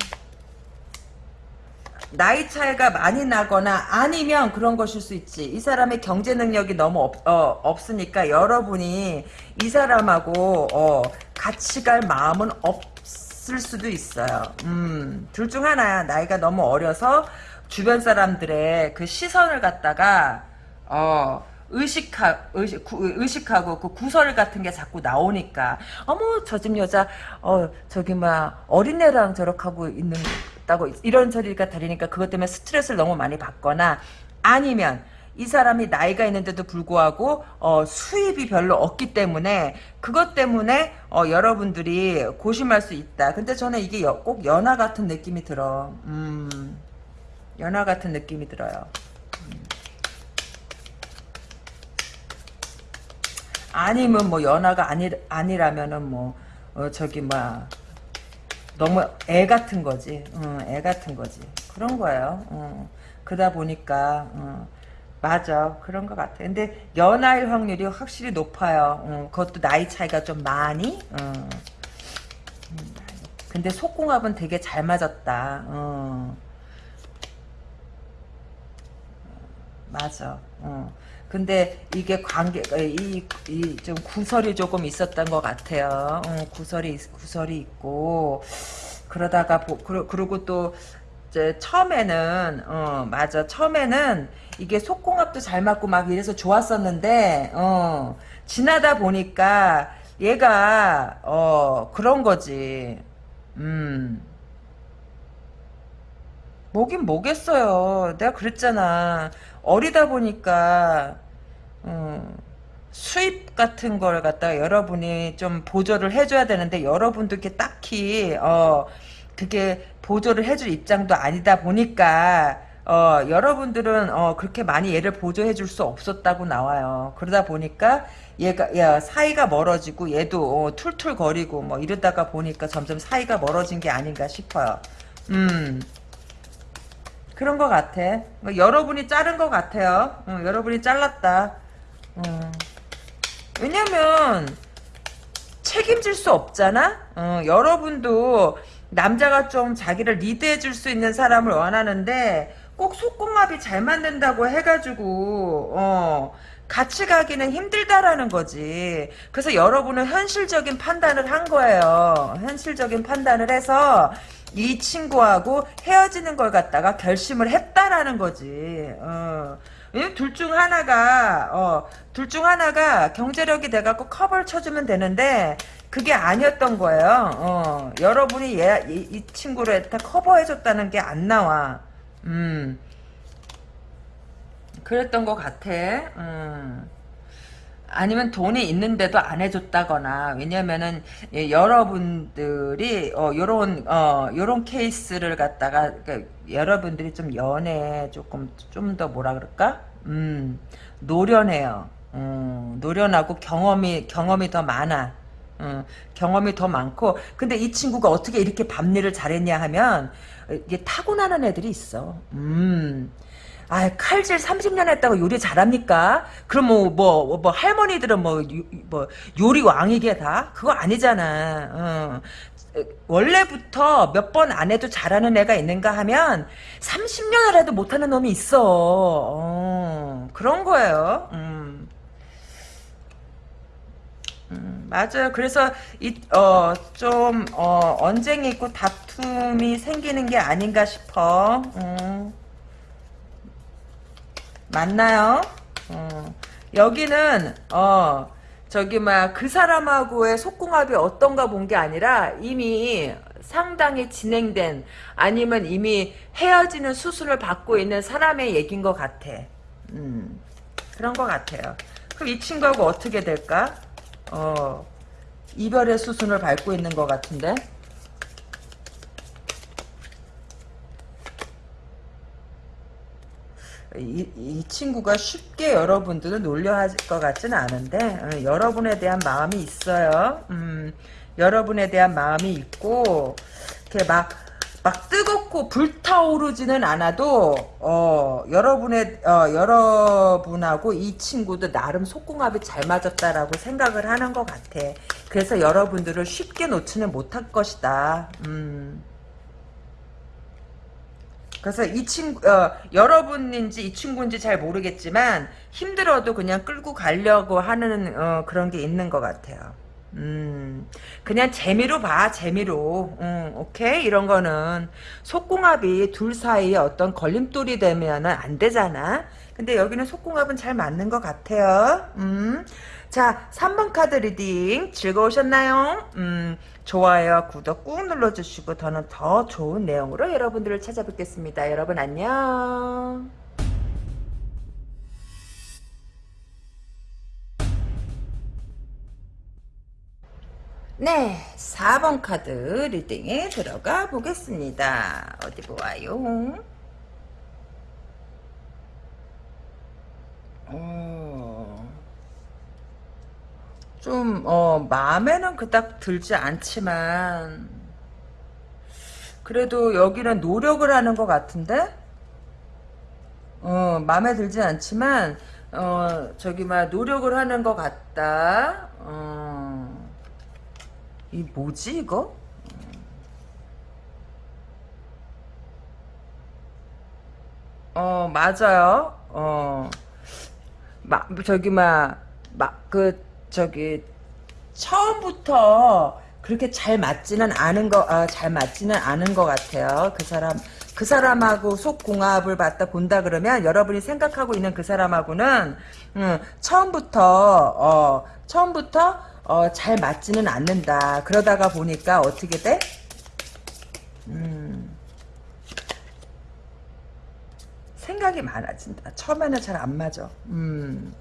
나이 차이가 많이 나거나 아니면 그런 것일 수 있지. 이 사람의 경제 능력이 너무 없, 어, 없으니까 여러분이 이 사람하고 어, 같이 갈 마음은 없을 수도 있어요. 음, 둘 중 하나야. 나이가 너무 어려서 주변 사람들의 그 시선을 갖다가 어, 의식하, 의식, 구, 의식하고 그 구설 같은 게 자꾸 나오니까 어머 저 집 여자 어 저기 막 어린애랑 저렇게 하고 있는 다고 이런 소리가 들리니까 그것 때문에 스트레스를 너무 많이 받거나 아니면 이 사람이 나이가 있는데도 불구하고 어, 수입이 별로 없기 때문에 그것 때문에 어, 여러분들이 고심할 수 있다. 근데 저는 이게 여, 꼭 연하 같은 느낌이 들어. 음, 연하 같은 느낌이 들어요. 아니면 뭐 연하가 아니 아니라면은 뭐 어, 저기 막 너무 애 같은 거지. 어, 애 같은 거지. 그런 거예요. 어. 그러다 보니까 어, 맞아. 그런 것 같아. 근데 연하일 확률이 확실히 높아요. 어, 그것도 나이 차이가 좀 많이. 근데 속궁합은 되게 잘 맞았다. 어. 맞아. 어. 근데 이게 관계 이이 좀 구설이 조금 있었던 것 같아요. 어, 구설이 구설이 있고. 그러다가 보, 그러, 그리고 또 이제 처음에는 어 맞아. 처음에는 이게 속궁합도 잘 맞고 막 이래서 좋았었는데 어 지나다 보니까 얘가 어 그런 거지. 음. 뭐긴 뭐겠어요. 내가 그랬잖아 어리다 보니까 음, 수입 같은 걸 갖다가 여러분이 좀 보조를 해줘야 되는데 여러분도 이렇게 딱히 어 그게 보조를 해줄 입장도 아니다 보니까 어 여러분들은 어 그렇게 많이 얘를 보조해 줄 수 없었다고 나와요. 그러다 보니까 얘가 야 사이가 멀어지고 얘도 어, 툴툴거리고 뭐 이러다가 보니까 점점 사이가 멀어진 게 아닌가 싶어요. 음. 그런 것 같아. 뭐 여러분이 자른 것 같아요. 어, 여러분이 잘랐다. 어. 왜냐면 책임질 수 없잖아. 어, 여러분도 남자가 좀 자기를 리드해 줄 수 있는 사람을 원하는데 꼭 속궁합이 잘 맞는다고 해가지고 어, 같이 가기는 힘들다라는 거지. 그래서 여러분은 현실적인 판단을 한 거예요. 현실적인 판단을 해서 이 친구하고 헤어지는 걸 갖다가 결심을 했다라는 거지. 어. 둘중 하나가 어, 둘 중 하나가 경제력이 돼갖고 커버를 쳐주면 되는데 그게 아니었던 거예요. 어, 여러분이 얘, 이, 이 친구를 다 커버해줬다는 게 안 나와. 음, 그랬던 것 같아. 음. 아니면 돈이 있는데도 안 해줬다거나 왜냐면은 예, 여러분들이 어 요런 어 요런 케이스를 갖다가 그러니까 여러분들이 좀 연애 조금 좀 더 뭐라 그럴까? 음 노련해요. 음, 노련하고 경험이 경험이 더 많아. 음, 경험이 더 많고. 근데 이 친구가 어떻게 이렇게 밤일을 잘했냐 하면 이게 타고나는 애들이 있어. 음 아, 칼질 30년 했다고 요리 잘합니까? 그럼 뭐, 뭐, 뭐, 할머니들은 뭐, 요, 뭐, 요리 왕이게 다? 그거 아니잖아. 어. 원래부터 몇 번 안 해도 잘하는 애가 있는가 하면 30년을 해도 못하는 놈이 있어. 어, 그런 거예요. 음. 음, 맞아요. 그래서 이, 어, 좀, 어, 언쟁이 있고 다툼이 생기는 게 아닌가 싶어. 음. 맞나요? 어. 여기는 어 저기 막 그 사람하고의 속궁합이 어떤가 본 게 아니라 이미 상당히 진행된 아니면 이미 헤어지는 수술을 받고 있는 사람의 얘기인 것 같아. 음, 그런 것 같아요. 그럼 이 친구하고 어떻게 될까? 어, 이별의 수순을 밟고 있는 것 같은데? 이, 이 친구가 쉽게 여러분들을 놀려할 것 같지는 않은데 어, 여러분에 대한 마음이 있어요. 음, 여러분에 대한 마음이 있고 이렇게 막 막 뜨겁고 불타오르지는 않아도 어 여러분의 어 여러분하고 이 친구도 나름 속궁합이 잘 맞았다라고 생각을 하는 것 같아. 그래서 여러분들을 쉽게 놓지는 못할 것이다. 음. 그래서 이 친구 어, 여러분인지 이 친구인지 잘 모르겠지만 힘들어도 그냥 끌고 가려고 하는 어, 그런 게 있는 것 같아요. 음, 그냥 재미로 봐, 재미로. 음, 오케이? 이런 거는 속궁합이 둘 사이에 어떤 걸림돌이 되면은 안 되잖아. 근데 여기는 속궁합은 잘 맞는 것 같아요. 음. 자, 3번 카드 reading 즐거우셨나요? 음, 좋아요, 구독 꾹 눌러주시고 더는 더 좋은 내용으로 여러분들을 찾아뵙겠습니다. 여러분 안녕. 네, 4번 카드 리딩에 들어가 보겠습니다. 어디 보아요? 어, 좀, 어, 마음에는 그닥 들지 않지만, 그래도 여기는 노력을 하는 것 같은데? 어, 마음에 들지 않지만, 어, 저기, 막, 노력을 하는 것 같다. 어, 이 뭐지 이거? 어 맞아요. 어 마, 저기 막 막 그 저기 처음부터 그렇게 잘 맞지는 않은 거, 아, 잘 맞지는 않은 것 같아요. 그 사람, 그 사람하고 속궁합을 받다 본다 그러면 여러분이 생각하고 있는 그 사람하고는, 음, 처음부터, 어, 처음부터, 어, 잘 맞지는 않는다. 그러다가 보니까 어떻게 돼? 음, 생각이 많아진다. 처음에는 잘 안 맞아. 음.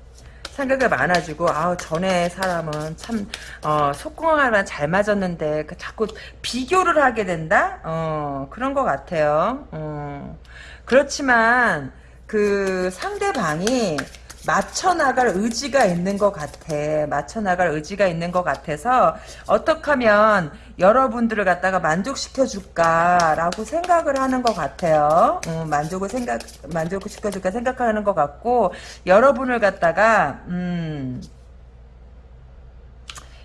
생각이 많아지고 아 전에 사람은 참 어, 속궁합만 잘 맞았는데 그 자꾸 비교를 하게 된다? 어, 그런 것 같아요. 어, 그렇지만 그 상대방이 맞춰 나갈 의지가 있는 것 같아. 맞춰 나갈 의지가 있는 것 같아서 어떻게 하면 여러분들을 갖다가 만족시켜 줄까라고 생각을 하는 것 같아요. 음, 만족을 생각 만족시켜 줄까 생각하는 것 같고 여러분을 갖다가 음,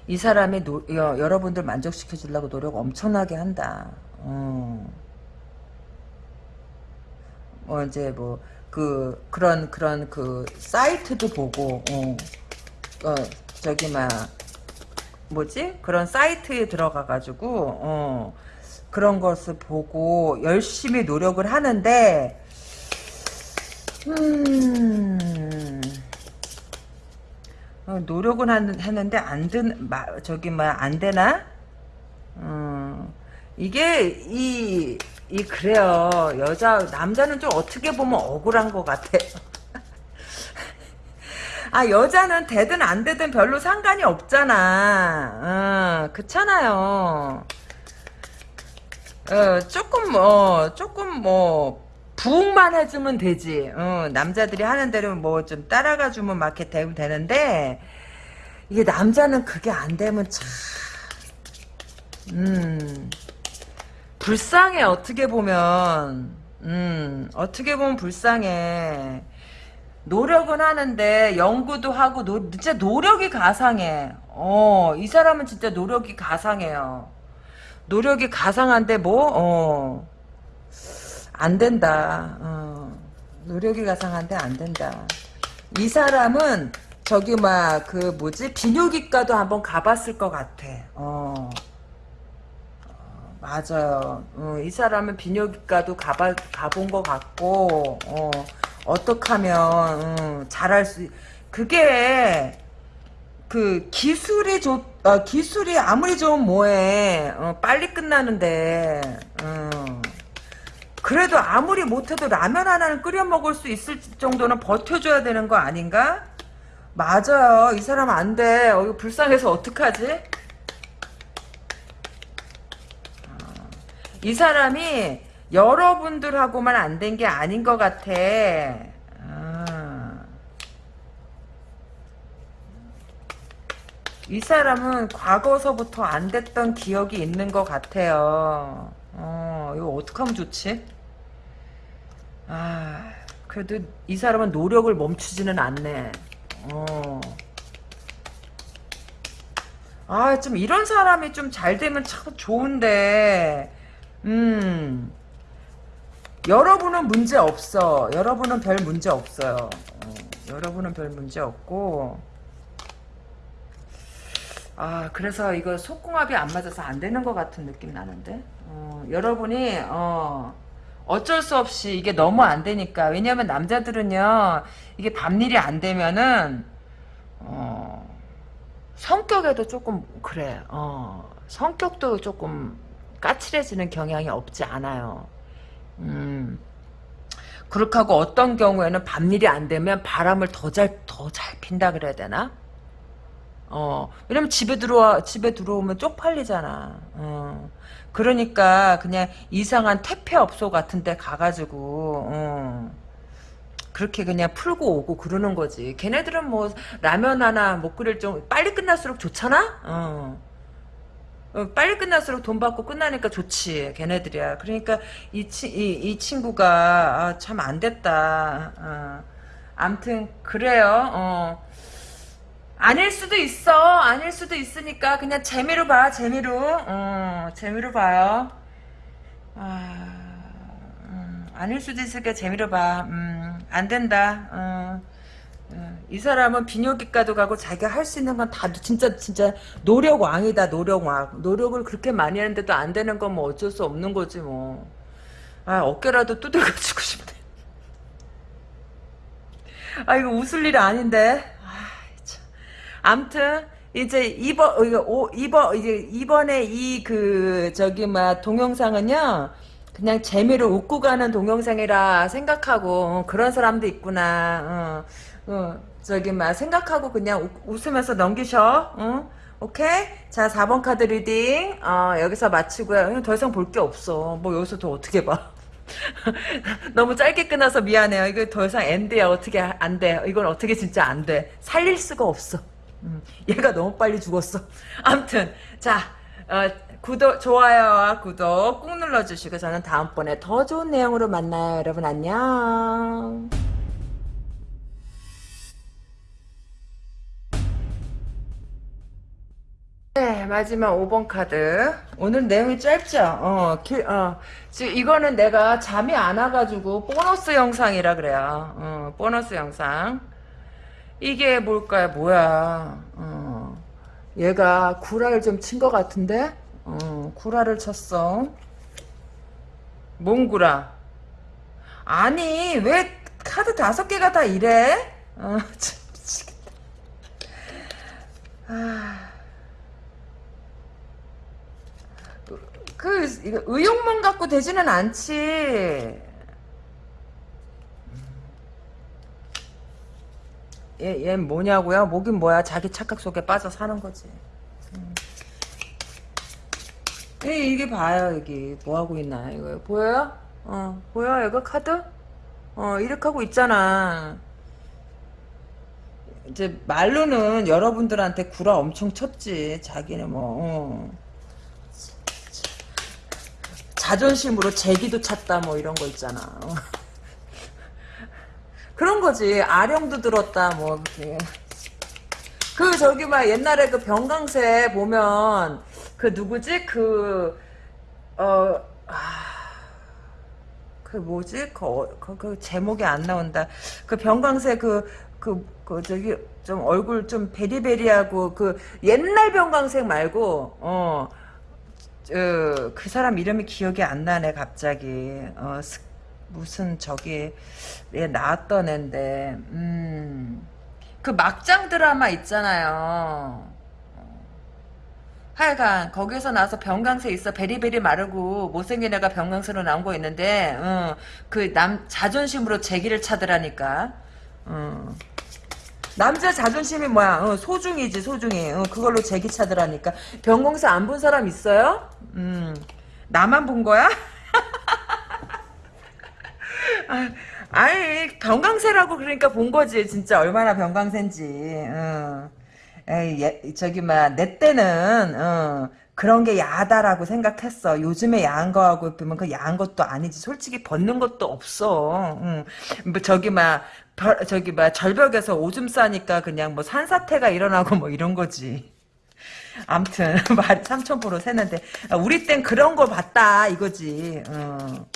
이 사람이 노, 여, 여러분들 만족시켜 주려고 노력 엄청나게 한다. 음. 뭐 이제 뭐 그 그런 그런 그 사이트도 보고 어, 어 저기 막 뭐지 그런 사이트에 들어가 가지고 어 그런 것을 보고 열심히 노력을 하는데 음 어, 노력은 하는데 안 든, 저기, 뭐, 안 되나? 음, 이게, 이, 이 그래요. 여자 남자는 좀 어떻게 보면 억울한 것 같아. *laughs* 아 여자는 되든 안 되든 별로 상관이 없잖아. 어, 그렇잖아요. 어, 조금 뭐 조금 뭐 부응만 해주면 되지. 어, 남자들이 하는 대로 뭐 좀 따라가 주면 막 이렇게 되면 되는데 이게 남자는 그게 안 되면 참 음. 불쌍해 어떻게 보면. 음 어떻게 보면 불쌍해. 노력은 하는데 연구도 하고 노, 진짜 노력이 가상해. 어 이 사람은 진짜 노력이 가상해요. 노력이 가상한데 뭐 어 안 된다. 어 노력이 가상한데 안 된다. 이 사람은 저기 막 그 뭐지? 비뇨기과도 한번 가봤을 것 같아. 어 맞아요. 어, 이 사람은 비뇨기과도 가봐, 가본 것 같고, 어, 어떻게 하면, 어, 잘할 수, 그게, 그, 기술이 좋, 어, 기술이 아무리 좋으면 뭐해. 어, 빨리 끝나는데, 어. 그래도 아무리 못해도 라면 하나는 끓여 먹을 수 있을 정도는 버텨줘야 되는 거 아닌가? 맞아요. 이 사람 안 돼. 어, 이거 불쌍해서 어떡하지? 이 사람이 여러분들하고만 안 된 게 아닌 것 같아. 아. 이 사람은 과거서부터 안 됐던 기억이 있는 것 같아요. 어, 어, 이거 어떡하면 좋지? 아, 그래도 이 사람은 노력을 멈추지는 않네. 어. 아, 좀 이런 사람이 좀 잘 되면 참 좋은데, 음. 여러분은 문제 없어. 여러분은 별 문제 없어요. 어, 여러분은 별 문제 없고, 아, 그래서 이거 속궁합이 안 맞아서 안 되는 것 같은 느낌 나는데? 어, 여러분이, 어, 어쩔 수 없이 이게 너무 안 되니까. 왜냐면 남자들은요, 이게 밤일이 안 되면은, 어, 성격에도 조금, 그래, 어, 성격도 조금 까칠해지는 경향이 없지 않아요. 음, 그렇게 하고 어떤 경우에는 밤일이 안 되면 바람을 더 잘, 더 잘 핀다 그래야 되나? 어, 왜냐면 집에 들어와, 집에 들어오면 쪽팔리잖아. 어. 그러니까 그냥 이상한 퇴폐업소 같은 데 가가지고, 어. 그렇게 그냥 풀고 오고 그러는 거지. 걔네들은 뭐 라면 하나 못 끓일 정 빨리 끝날수록 좋잖아? 어. 어, 빨리 끝날수록 돈 받고 끝나니까 좋지. 걔네들이야. 그러니까 이, 치, 이, 이 친구가 아, 참 안 됐다. 어. 암튼 그래요. 어. 아닐 수도 있어. 아닐 수도 있으니까 그냥 재미로 봐. 재미로. 어, 재미로 봐요. 아, 음, 아닐 수도 있으니까 재미로 봐. 음, 안 된다. 어, 어, 이 사람은 비뇨기과도 가고 자기가 할 수 있는 건 다 진짜 진짜 노력 왕이다. 노력 왕. 노력을 그렇게 많이 하는데도 안 되는 건 뭐 어쩔 수 없는 거지 뭐. 아 어깨라도 두들겨주고 싶네. 아 이거 웃을 일이 아닌데. 암튼 이제 이번 이거 오, 이번 이제 이번에 이 그 저기 막 동영상은요 그냥 재미로 웃고 가는 동영상이라 생각하고 어, 그런 사람도 있구나. 어, 어, 저기 막 생각하고 그냥 웃, 웃으면서 넘기셔. 어? 오케이? 자 4번 카드 reading 어, 여기서 마치고요. 더 이상 볼 게 없어. 뭐 여기서 더 어떻게 봐. *laughs* 너무 짧게 끝나서 미안해요. 이거 더 이상 end야. 어떻게 안 돼. 이건 어떻게 진짜 안 돼. 살릴 수가 없어. 음, 얘가 너무 빨리 죽었어. *laughs* 암튼 자 어, 구독 좋아요와 구독 꾹 눌러주시고 저는 다음번에 더 좋은 내용으로 만나요. 여러분 안녕. 네, 마지막 5번 카드. 오늘 내용이 짧죠? 어, 길, 어. 지금 이거는 내가 잠이 안 와가지고 보너스 영상이라 그래요. 어, 보너스 영상. 이게 뭘까요? 뭐야? 어, 얘가 구라를 좀 친 것 같은데? 어, 구라를 쳤어. 뭔 구라? 아니, 왜 카드 다섯 개가 다 이래? 어, *laughs* 참, 미치겠다. 아. 그, 의욕만 갖고 되지는 않지. 얘, 얘 뭐냐고요? 뭐긴 뭐야. 자기 착각 속에 빠져 사는 거지. 음. 예, 이게 봐요, 여기. 뭐 하고 있나, 이거. 보여요? 어, 보여, 이거 카드? 어, 이렇게 하고 있잖아. 이제 말로는 여러분들한테 구라 엄청 쳤지. 자기는 뭐, 어. 자존심으로 제기도 찼다, 뭐 이런 거 있잖아. 어. *laughs* 그런 거지. 아령도 들었다, 뭐. 그, 저기, 막, 옛날에 그 병강세 보면, 그 누구지? 그, 어, 아, 그 뭐지? 그, 어, 그, 그 제목이 안 나온다. 그 병강세 그, 그, 그, 저기, 좀 얼굴 좀 베리베리하고, 그, 옛날 병강색 말고, 어, 어, 그 사람 이름이 기억이 안 나네, 갑자기. 어, 스, 무슨 저기 예, 나왔던 앤데 음, 그 막장 드라마 있잖아요. 하여간 거기서 나서 병강세 있어 베리베리 마르고 못생긴 애가 병강세로 나온 거 있는데 어, 그남 자존심으로 제기를 차더라니까. 어. 남자 자존심이 뭐야? 어, 소중이지 소중히. 어, 그걸로 제기 차더라니까. 병강세 안본 사람 있어요? 음, 나만 본 거야? *laughs* 아, 니 병강세라고 그러니까 본 거지 진짜 얼마나 병강세인지 어. 에이, 예, 저기 막내 때는 어, 그런 게 야하다라고 생각했어. 요즘에 야한 거하고 보면 그 야한 것도 아니지. 솔직히 벗는 것도 없어. 응. 뭐 저기 막 별- 저기 막 절벽에서 오줌 싸니까 그냥 뭐 산사태가 일어나고 뭐 이런 거지. 암튼 *laughs* 말 삼천포로 새는데 아, 우리 땐 그런 거 봤다 이거지. 어.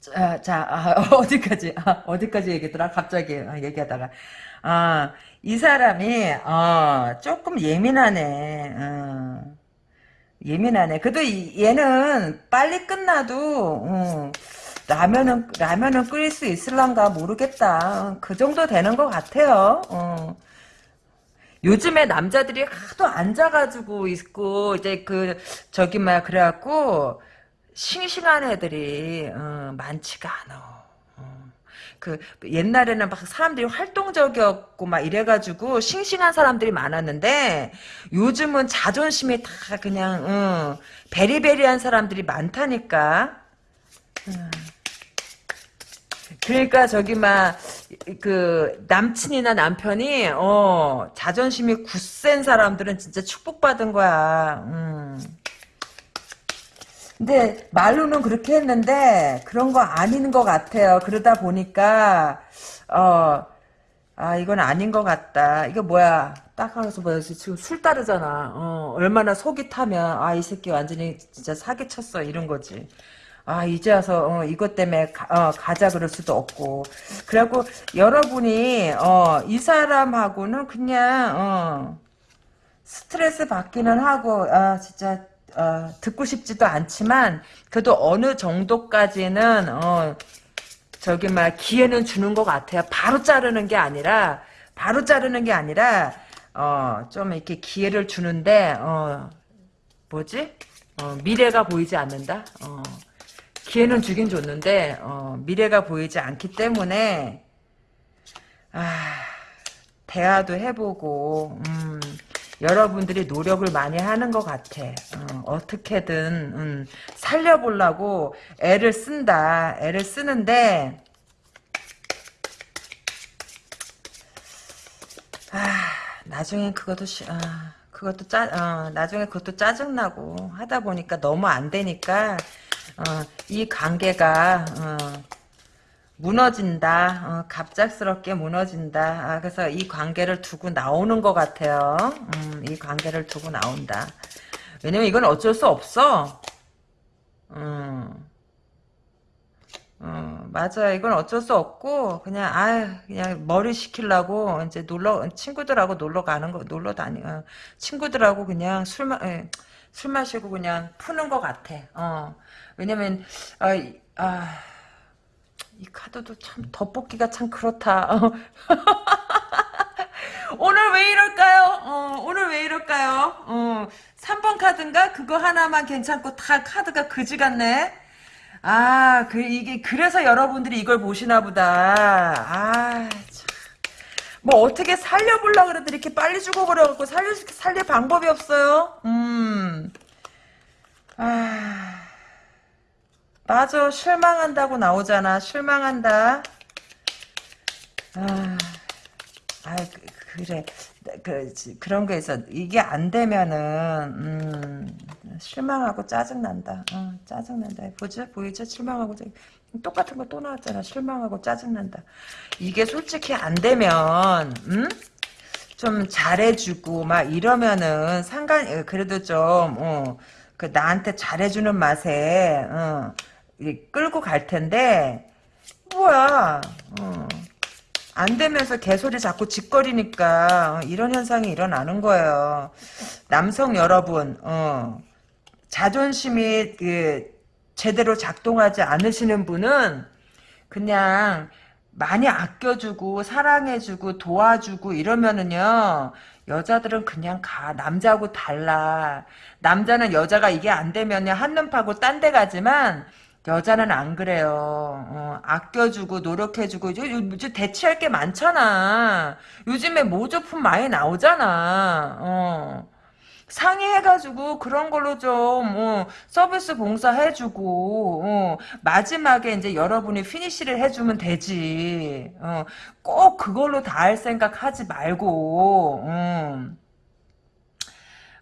자, 자 아, *laughs* 어디까지 아, 어디까지 얘기했더라 갑자기 아, 얘기하다가 아, 이 사람이 어, 조금 예민하네. 어. 예민하네. 그래도 이- 얘는 빨리 끝나도 어, 라면은 라면은 끓일 수 있을란가 모르겠다. 그 정도 되는 것 같아요. 어. 요즘에 남자들이 하도 앉아가지고 있고 이제 그 저기 막 그래갖고 싱싱한 애들이 어, 많지가 않아. 어. 그 옛날에는 막 사람들이 활동적이었고 막 이래가지고 싱싱한 사람들이 많았는데 요즘은 자존심이 다 그냥 어, 베리베리한 사람들이 많다니까. 그러니까 저기 막 그 남친이나 남편이 어 자존심이 굳센 사람들은 진짜 축복받은 거야. 음. 근데 말로는 그렇게 했는데 그런 거 아닌 것 같아요. 그러다 보니까 어. 아 이건 아닌 것 같다. 이거 뭐야? 딱 하면서 뭐야? 지금 술 따르잖아. 어, 얼마나 속이 타면 아 이 새끼 완전히 진짜 사기쳤어 이런 거지. 아 이제 와서 어, 이것 때문에 가, 어, 가자 그럴 수도 없고. 그래갖고 여러분이 어, 이 사람하고는 그냥 어, 스트레스 받기는 하고 아 진짜 어, 듣고 싶지도 않지만 그래도 어느 정도까지는 어, 저기 막 기회는 주는 것 같아요. 바로 자르는 게 아니라 바로 자르는 게 아니라 어, 좀 이렇게 기회를 주는데 어, 뭐지? 어, 미래가 보이지 않는다. 어, 기회는 주긴 줬는데 어, 미래가 보이지 않기 때문에 아, 대화도 해보고 음, 여러분들이 노력을 많이 하는 것 같아. 어, 떻게든 음, 살려보려고 애를 쓴다. 애를 쓰는데 아, 나중엔 그것도 시, 아, 그것도 짜, 어, 나중에 그것도 짜증나고 하다 보니까 너무 안 되니까 어, 이 관계가 어, 무너진다. 어, 갑작스럽게 무너진다. 아, 그래서 이 관계를 두고 나오는 것 같아요. 음, 이 관계를 두고 나온다. 왜냐면 이건 어쩔 수 없어. 음, 어, 맞아. 이건 어쩔 수 없고 그냥 아 그냥 머리 식히려고 이제 놀러 친구들하고 놀러 가는 거 놀러 다니 어, 친구들하고 그냥 술 마, 예, 술 마시고 그냥 푸는 것 같아. 어, 왜냐면 아, 이- 아, 이 카드도 참 덧붙기가 참 그렇다. 어. *laughs* 오늘 왜 이럴까요? 어, 오늘 왜 이럴까요? 어, 3번 카드인가? 그거 하나만 괜찮고 다 카드가 그지 같네. 아, 그, 이게, 그래서 여러분들이 이걸 보시나 보다. 아, 참. 뭐, 어떻게 살려보려고 그러더니 이렇게 빨리 죽어버려갖고 살릴, 살릴 방법이 없어요? 음. 아. 맞아, 실망한다고 나오잖아. 실망한다. 아. 아, 그, 래 그, 그런 거 있어. 이게 안 되면은, 음, 실망하고 짜증난다. 어, 짜증난다. 보죠? 보이죠? 실망하고, 짜증. 똑같은 거 또 나왔잖아. 실망하고 짜증난다. 이게 솔직히 안 되면, 음? 좀 잘해주고, 막 이러면은 상관, 그래도 좀, 어, 그 나한테 잘해주는 맛에, 어, 이 끌고 갈 텐데, 뭐야, 어. 안 되면서 개소리 자꾸 짓거리니까 이런 현상이 일어나는 거예요. 남성 여러분, 어, 자존심이 그, 제대로 작동하지 않으시는 분은 그냥 많이 아껴주고 사랑해주고 도와주고 이러면은요 여자들은 그냥 가 남자하고 달라 남자는 여자가 이게 안 되면요 한눈 파고 딴 데 가지만 여자는 안 그래요. 어, 아껴주고 노력해주고 요즘 대체할 게 많잖아. 요즘에 모조품 많이 나오잖아. 어. 상의해가지고 그런 걸로 좀 어, 서비스 봉사해주고 어, 마지막에 이제 여러분이 피니시를 해주면 되지. 어, 꼭 그걸로 다 할 생각 하지 말고. 음.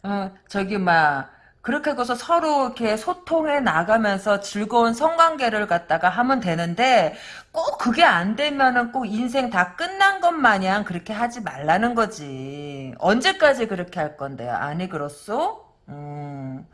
어, 저기, 막, 그렇게 해서 서로 이렇게 소통해 나가면서 즐거운 성관계를 갖다가 하면 되는데, 꼭 그게 안 되면은 꼭 인생 다 끝난 것 마냥 그렇게 하지 말라는 거지. 언제까지 그렇게 할 건데요? 아니, 그렇소? 음.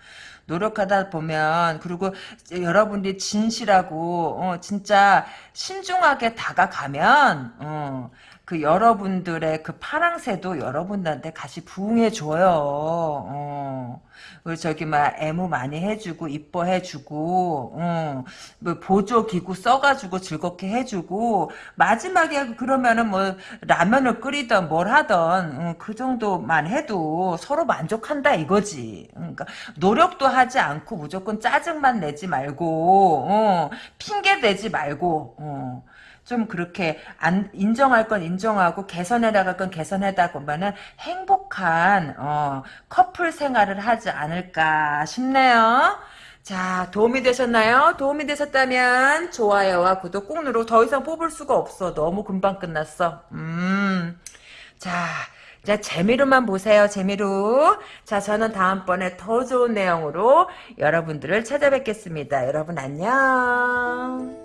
노력하다 보면 그리고 여러분들이 진실하고 어, 진짜 신중하게 다가가면 어, 그 여러분들의 그 파랑새도 여러분들한테 같이 부응해 줘요. 어. 그리고 저기 막 애무 많이 해주고 이뻐해 주고 어. 뭐 보조 기구 써가지고 즐겁게 해주고 마지막에 그러면은 뭐 라면을 끓이던 뭘 하던 어, 그 정도만 해도 서로 만족한다 이거지. 그러니까 노력도 하지 않고 무조건 짜증만 내지 말고 어, 핑계 대지 말고 어. 좀 그렇게 안 인정할 건 인정하고 개선해 나갈 건 개선하다 보면은 행복한 어, 커플 생활을 하지 않을까 싶네요. 자, 도움이 되셨나요? 도움이 되셨다면 좋아요와 구독 꾹 누르고 더 이상 뽑을 수가 없어. 너무 금방 끝났어. 음. 자, 자, 재미로만 보세요, 재미로. 자, 저는 다음번에 더 좋은 내용으로 여러분들을 찾아뵙겠습니다. 여러분 안녕.